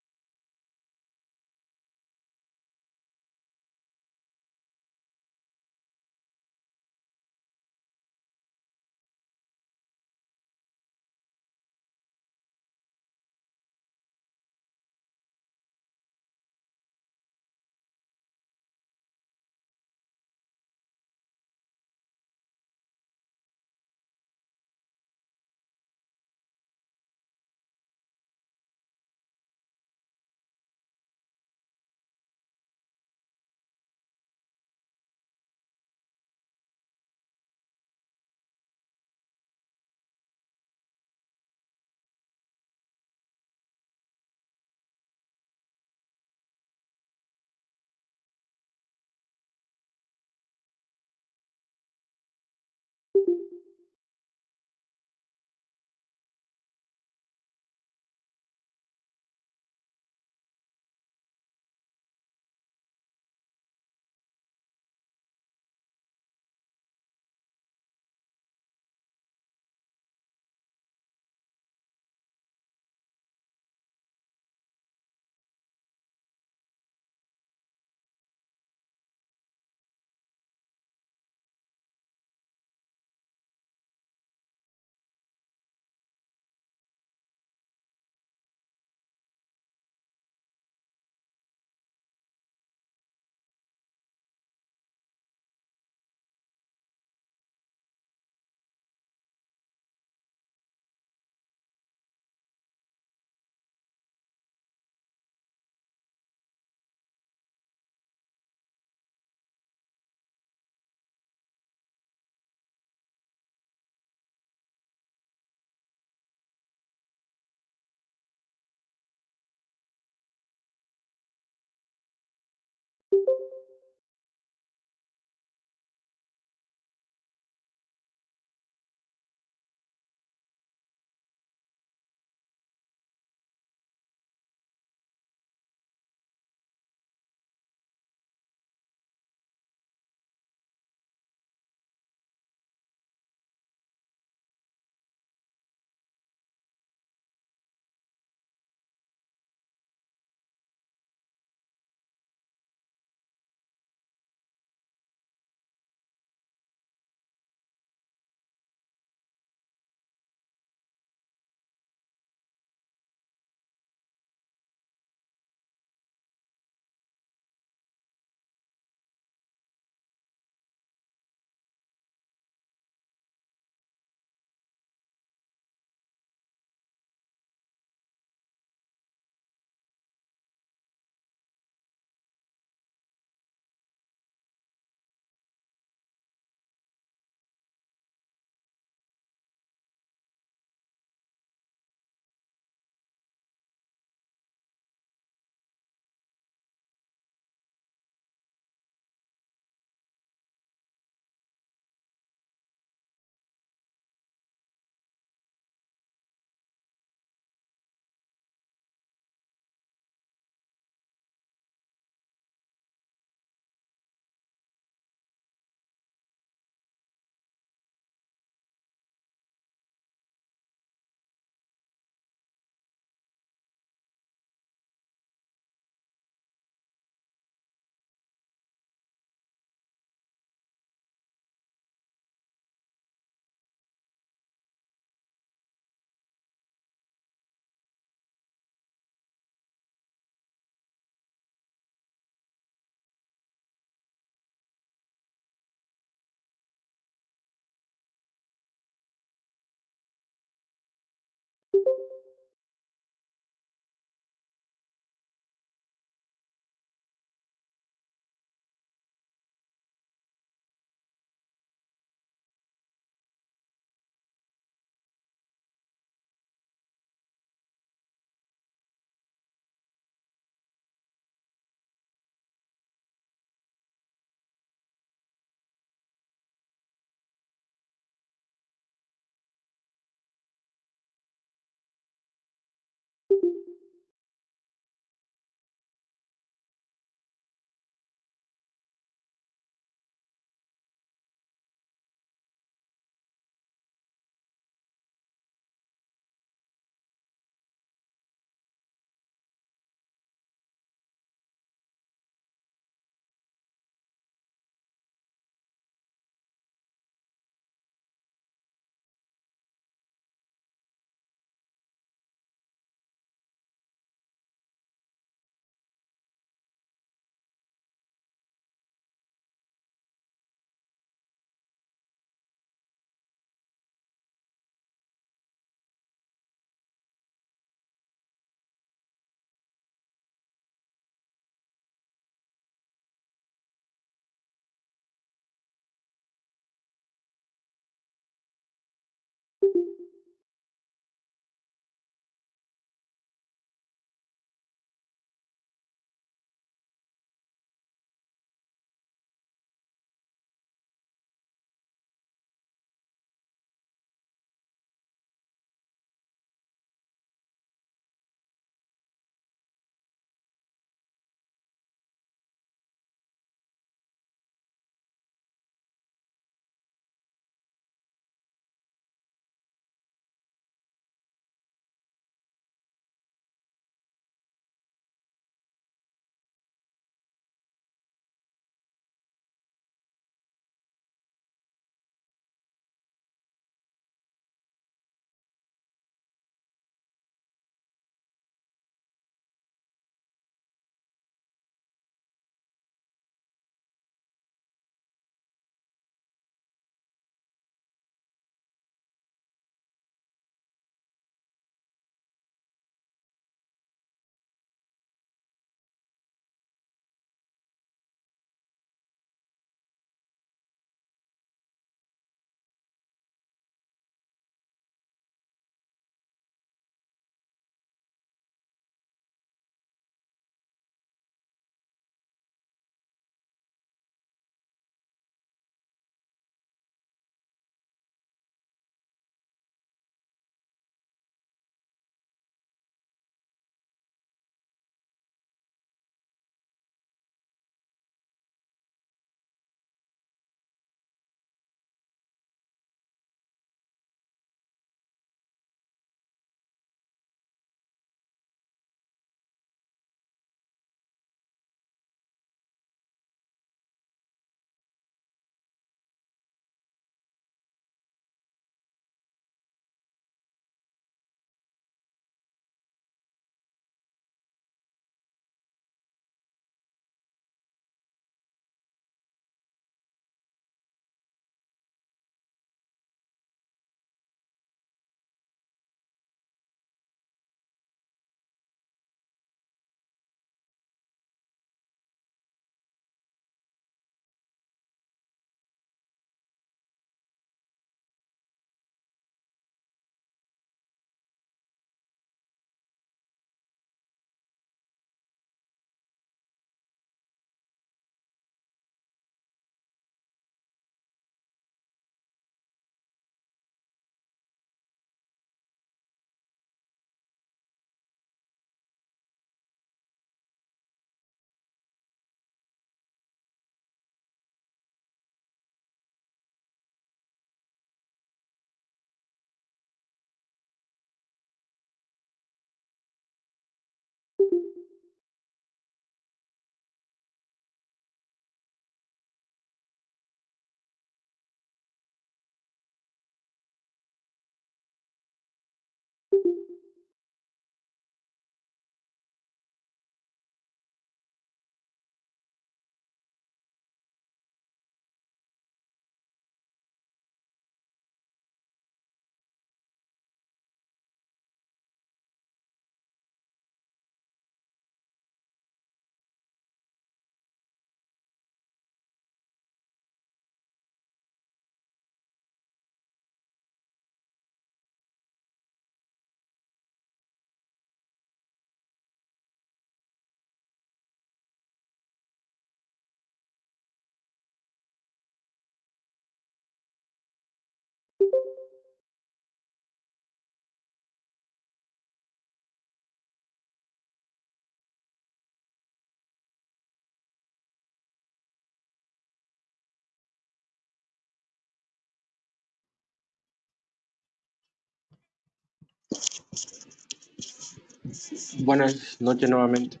Buenas noches nuevamente.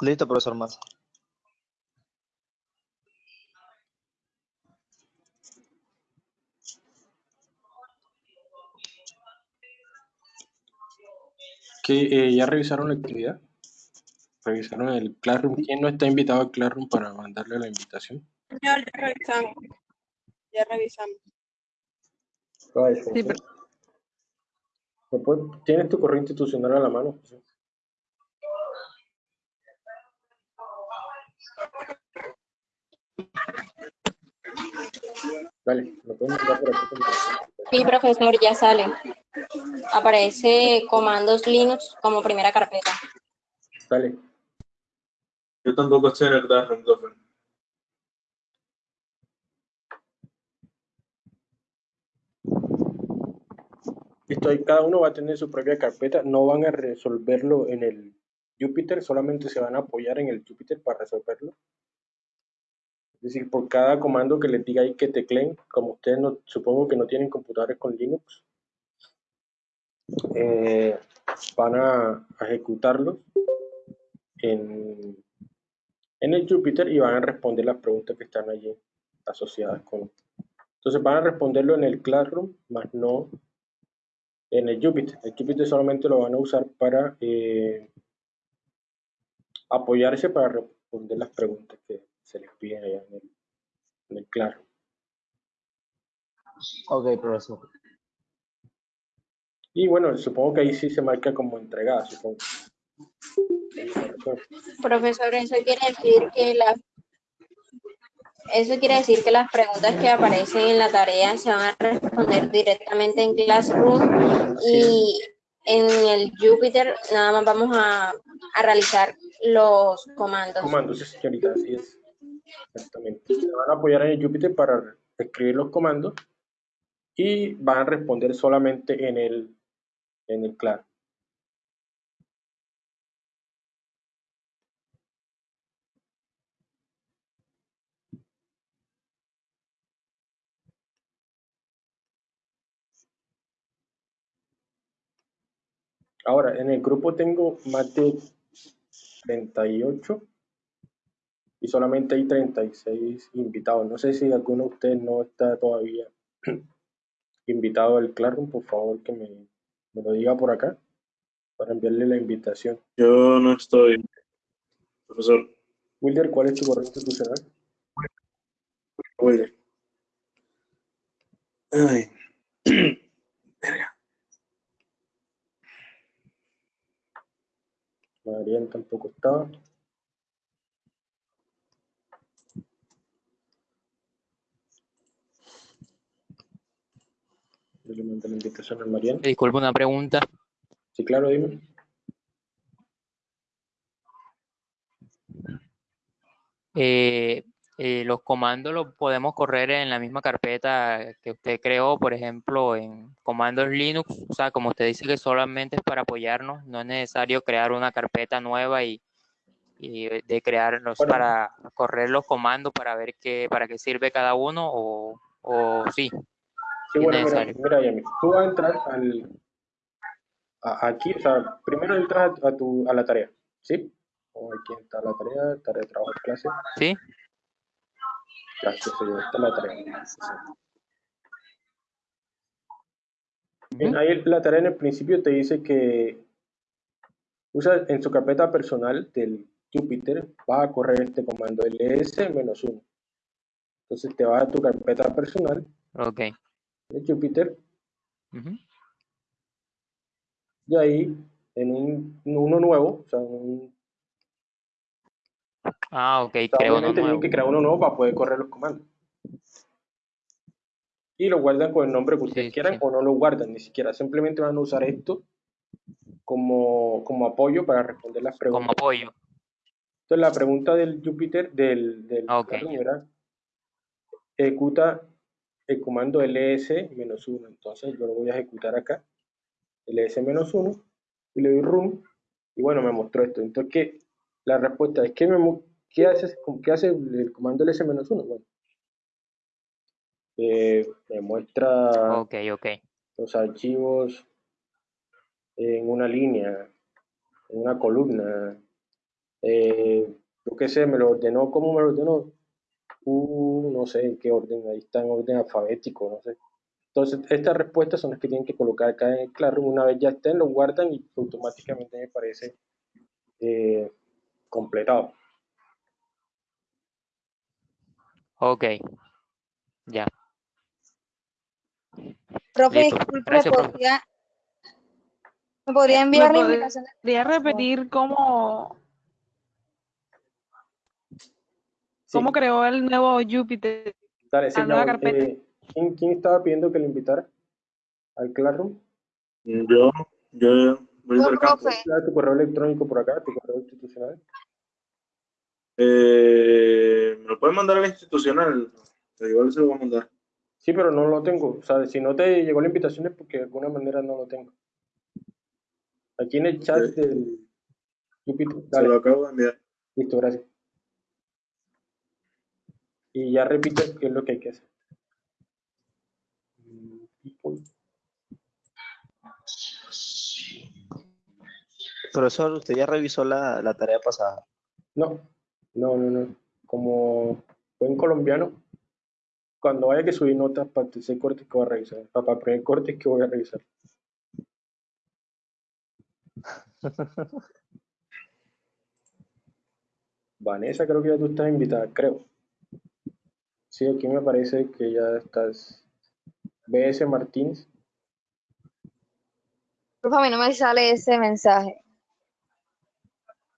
Listo, profesor Massa. ¿Qué, eh, ¿Ya revisaron la actividad? ¿Revisaron el Classroom? ¿Quién no está invitado al Classroom para mandarle la invitación? Ya revisamos. Ya revisamos. Sí, pero- ¿Me puede- ¿Tienes tu correo institucional a la mano? José? Dale, lo puedes mandar por aquí. Sí, profesor, ya sale. Aparece comandos Linux como primera carpeta. Dale. Yo tampoco estoy en el Listo, ahí cada uno va a tener su propia carpeta, no van a resolverlo en el Jupyter, solamente se van a apoyar en el Jupyter para resolverlo. Es decir, por cada comando que les diga ahí que tecleen, como ustedes no, supongo que no tienen computadores con Linux, eh, van a, a ejecutarlos en, en el Jupyter y van a responder las preguntas que están allí asociadas con. Entonces van a responderlo en el Classroom, más no en el Jupyter. El Jupyter solamente lo van a usar para eh, apoyarse para responder las preguntas que se les piden allá en el, en el Classroom. Ok, profesor. Y bueno, supongo que ahí sí se marca como entregada, supongo. Profesor, eso quiere decir que las eso quiere decir que las preguntas que aparecen en la tarea se van a responder directamente en Classroom y en el Jupyter nada más vamos a, a realizar los comandos. Comandos, sí, señorita, así es. Exactamente. Se van a apoyar en el Jupyter para escribir los comandos y van a responder solamente en el, en el Classroom. Ahora, en el grupo tengo más de 38 y solamente hay 36 invitados. No sé si alguno de ustedes no está todavía [CLEARS THROAT] invitado al Classroom, por favor que me, me lo diga por acá para enviarle la invitación. Yo no estoy, profesor. Wilder, ¿cuál es tu correo institucional? Wilder. Ay. [CLEARS THROAT] Marian tampoco estaba. Yo le mandé la invitación a Marian. Disculpe una pregunta. Sí, claro, dime. Eh, eh, los comandos los podemos correr en la misma carpeta que usted creó, por ejemplo, en comandos Linux. O sea, como usted dice que solamente es para apoyarnos, no es necesario crear una carpeta nueva y, y de crearlos Bueno. para correr los comandos para ver qué, para qué sirve cada uno o, o sí. Sí, bueno, mira, mira, Yami, tú vas a entrar al, a- aquí, o sea, primero entras a, tu, a la tarea, ¿sí? O aquí está la tarea, tarea de trabajo de clase. ¿Sí? Ya, sí, sí, esta es la tarea. Bien, ahí la tarea en el principio te dice que usa en su carpeta personal del Jupyter, vas a correr este comando ls-1. Entonces te vas a tu carpeta personal Ok. de Jupyter y ahí en un, uno nuevo, o sea, un, Ah, ok, creo uno nuevo. que crear uno nuevo para poder correr los comandos. Y lo guardan con el nombre que ustedes Sí, quieran sí. o no lo guardan ni siquiera, simplemente van a usar esto como, como apoyo para responder las preguntas. Como apoyo. Entonces la pregunta del Jupyter, del, del Ah, ok. Classroom era, ejecuta el comando ls-1. Entonces yo lo voy a ejecutar acá, ls-1, y le doy run, y bueno, me mostró esto. Entonces, ¿qué? La respuesta es, ¿qué, me, qué, hace, ¿qué hace el comando ls-1? Bueno, eh, me muestra los archivos en una línea, en una columna. Eh, yo qué sé, me lo ordenó, ¿cómo me lo ordenó? Uh, no sé en qué orden, ahí está en orden alfabético, no sé. Entonces, estas respuestas son las que tienen que colocar acá en el Classroom. Una vez ya estén, lo guardan y automáticamente me parece eh, completado. Ok. Ya. Profe, Listo. disculpe, ¿me Gracias, profe. podría, ¿me podría enviar ¿Me la podría- invitación? ¿Podría repetir cómo, Sí, cómo creó el nuevo Jupyter? dale, sí, nueva carpeta? eh, ¿quién, quién estaba pidiendo que le invitara al Classroom? Yo, yo voy campo. profe. Tu correo electrónico por acá, tu correo institucional. Eh, ¿Me lo pueden mandar al institucional? Igual se lo voy a mandar. Sí, pero no lo tengo. O sea, si no te llegó la invitación es porque de alguna manera no lo tengo. Aquí en el chat del Jupyter. Se lo acabo de enviar. listo, gracias. Y ya repito qué es lo que hay que hacer. Profesor, usted ya revisó la, la tarea pasada. No, no, no, no. Como buen colombiano, cuando vaya que subir notas para el tercer corte que voy a revisar, para el primer corte que voy a revisar. [LAUGHS] Vanessa, creo que ya tú estás invitada, creo. Sí, aquí me parece que ya estás. BS Martínez. Profe, a mí no me sale ese mensaje.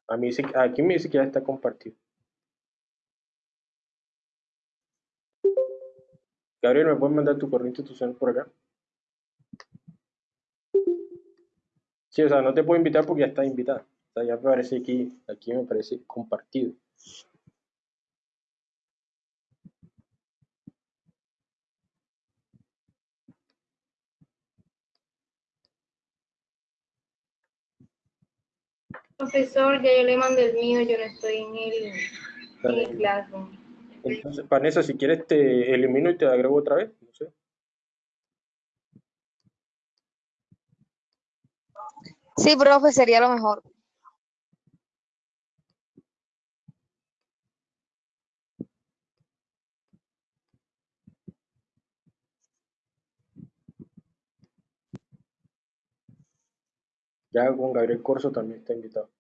A mí aquí me dice que ya está compartido. Gabriel, ¿me puedes mandar tu correo institucional por acá? Sí, o sea, no te puedo invitar porque ya estás invitada. O sea, ya me parece aquí, aquí me parece compartido. Profesor, ya yo le mandé el mío, yo no estoy en el, Dale. Classroom. Entonces, Vanessa, si quieres te elimino y te agrego otra vez. No sé. Sí, profe, sería lo mejor. Ya con Gabriel Corso también está invitado.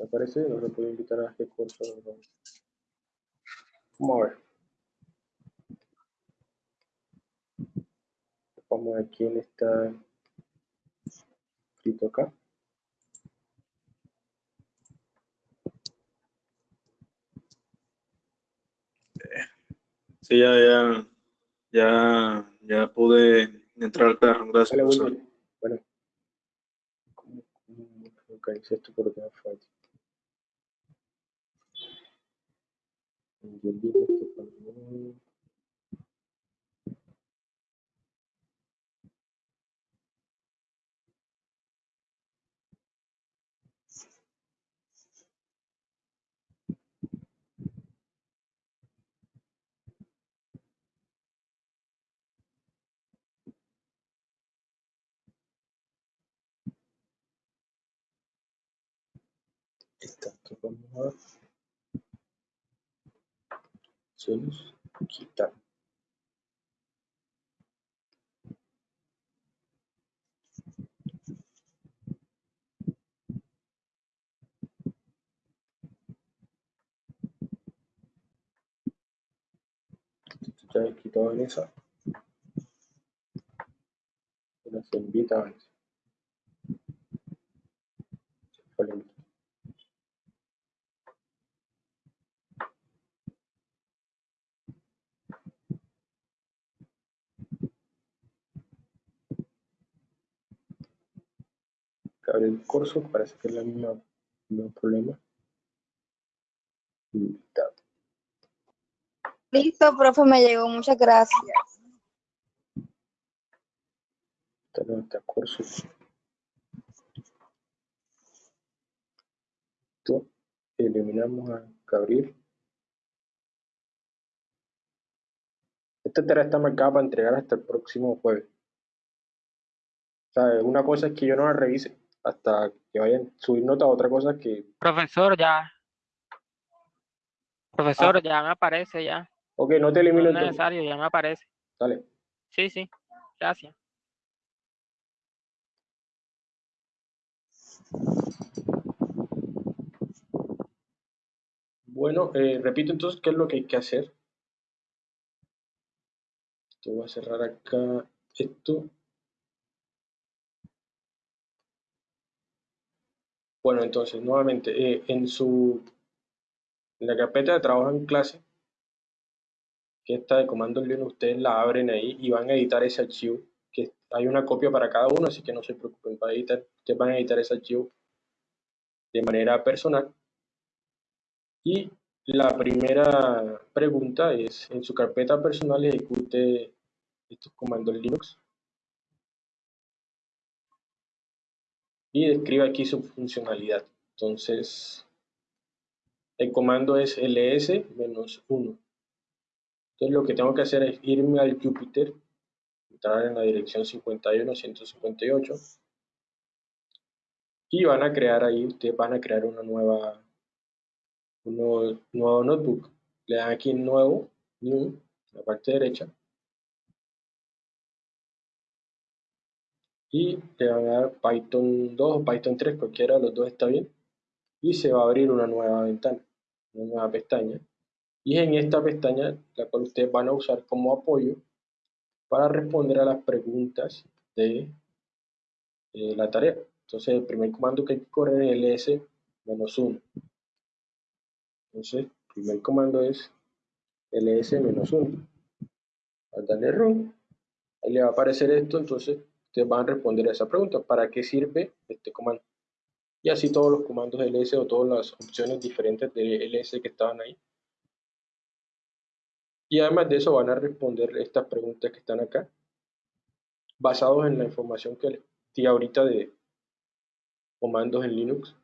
¿Te parece? No se puede invitar a este Corso. no. Vamos a ver. Vamos a ver quién está escrito acá. Sí, ya, ya, ya, ya pude entrar al Classroom. Gracias, profesor. Wilmer. Bueno. ¿Cómo, cómo localizo esto por qué me falta? Yo digo esto cuando- Está, Opciones, quitar. Ya quitado se invita Gabriel Corso, parece que es la misma, el mismo problema. Listo, profe, me llegó. Muchas gracias. Está Corso. Listo. Eliminamos a Gabriel. Esta tarea está marcada para entregar hasta el próximo jueves. O sea, una cosa es que yo no la revise hasta que vayan a subir nota, otra cosa es que, Profesor, ya. Profesor, ya me aparece, ya. ok, no te No elimino es entonces. necesario, ya me aparece. Dale. Sí, sí. Gracias. Bueno, eh, repito entonces qué es lo que hay que hacer. Te voy a cerrar acá esto. Bueno, entonces, nuevamente, eh, en su en la carpeta de trabajo en clase, que está de comando Linux, ustedes la abren ahí y van a editar ese archivo, que hay una copia para cada uno, así que no se preocupen, para editar, ustedes van a editar ese archivo de manera personal. Y la primera pregunta es, en su carpeta personal ejecute estos comandos Linux y describe aquí su funcionalidad. Entonces, el comando es ls-1. Entonces, lo que tengo que hacer es irme al Jupyter, entrar en la dirección 51.158 y van a crear ahí, ustedes van a crear una nueva un nuevo, nuevo notebook. Le dan aquí en nuevo, new, en la parte derecha. Y le van a dar Python 2 o Python 3, cualquiera de los dos está bien. Y se va a abrir una nueva ventana, una nueva pestaña. Y en esta pestaña la cual ustedes van a usar como apoyo para responder a las preguntas de eh, la tarea. Entonces el primer comando que hay que correr es ls-1. Entonces, el primer comando es ls-1. Al darle run, ahí le va a aparecer esto, entonces ustedes van a responder a esa pregunta. ¿Para qué sirve este comando? Y así todos los comandos ls o todas las opciones diferentes de ls que estaban ahí. Y además de eso van a responder estas preguntas que están acá, basados en la información que les di ahorita de comandos en Linux.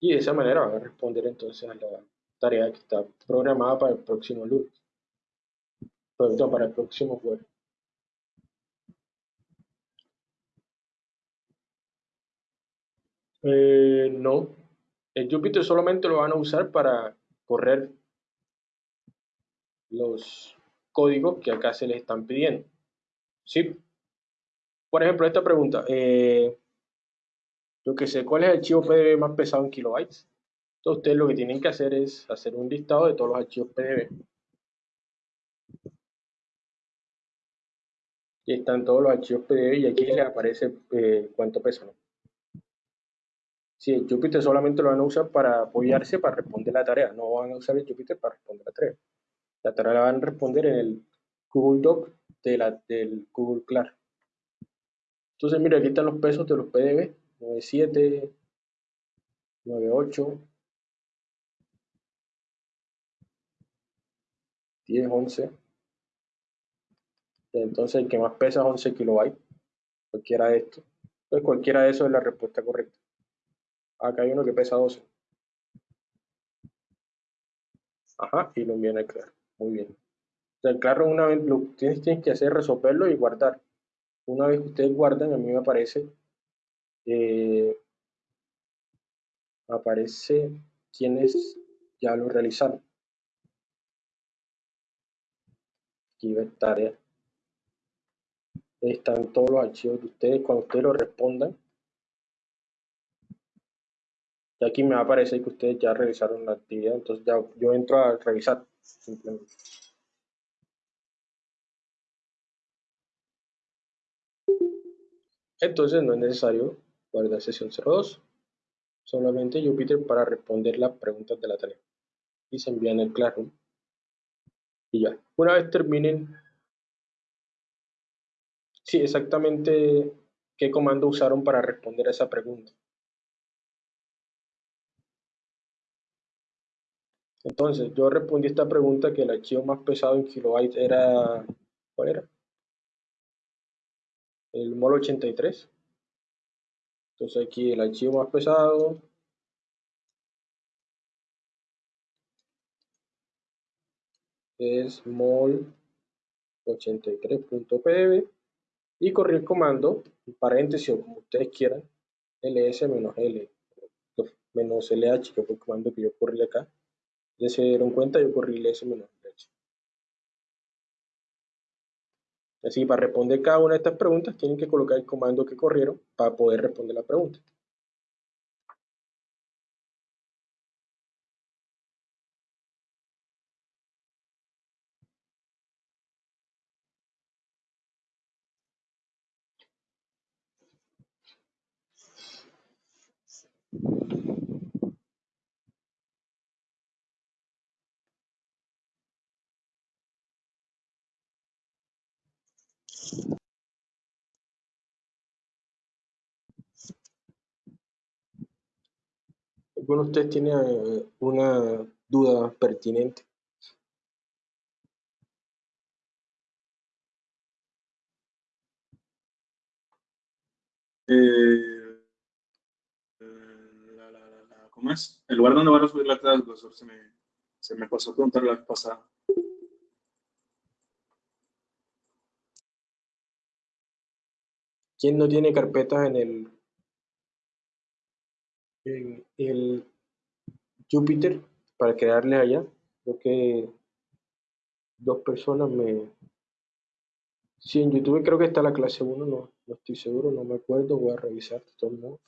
Y de esa manera van a responder entonces a la tarea que está programada para el próximo lunes. Perdón, para el próximo jueves. Eh, no, el Jupyter solamente lo van a usar para correr los códigos que acá se les están pidiendo. ¿Sí? Por ejemplo, esta pregunta. Eh, yo que sé, ¿cuál es el archivo PDB más pesado en kilobytes? Entonces ustedes lo que tienen que hacer es hacer un listado de todos los archivos PDB. Y están todos los archivos PDB y aquí les aparece eh, cuánto pesan. Si el Jupyter solamente lo van a usar para apoyarse para responder la tarea, no van a usar el Jupyter para responder la tarea. La tarea la van a responder en el Google Doc de la, del Google Class. Entonces, mira, aquí están los pesos de los PDB. 97, 98, 10, 11. Entonces el que más pesa es 11 kilobytes. Cualquiera de estos. Entonces cualquiera de esos es la respuesta correcta. Acá hay uno que pesa 12. Ajá, y lo envían al claro. Muy bien. El claro una vez lo que tienes, tienes que hacer es resolverlo y guardar. Una vez que ustedes guardan, a mí me aparece eh, aparece quienes ya lo realizaron. Aquí ve tarea. Están todos los archivos de ustedes. Cuando ustedes lo respondan, y aquí me va a aparecer que ustedes ya realizaron la actividad. Entonces ya yo entro a revisar simplemente. Entonces no es necesario guardar sesión 02, solamente Jupyter para responder las preguntas de la tarea. Y se envían el Classroom. Y ya. Una vez terminen, sí, exactamente qué comando usaron para responder a esa pregunta. Entonces, yo respondí esta pregunta que el archivo más pesado en kilobytes era, ¿cuál era? El mol 83. Entonces aquí el archivo más pesado. es mol 83.pdb y corrí el comando, en paréntesis o como ustedes quieran, ls menos l menos lh, que fue el comando que yo corrí acá. Ya se dieron cuenta, yo corrí ls menos lh. Así, para responder cada una de estas preguntas, tienen que colocar el comando que corrieron para poder responder la pregunta. ¿Alguno de ustedes tiene eh, una duda pertinente? Eh, ¿cómo es? El lugar donde van a subir la clase, se me, se me pasó a preguntar la vez pasada. ¿Quién no tiene carpetas en el, en el Jupyter para crearle allá? Creo que dos personas me... Sí, en YouTube creo que está la clase 1, no, no estoy seguro, no me acuerdo, voy a revisar de todos modos.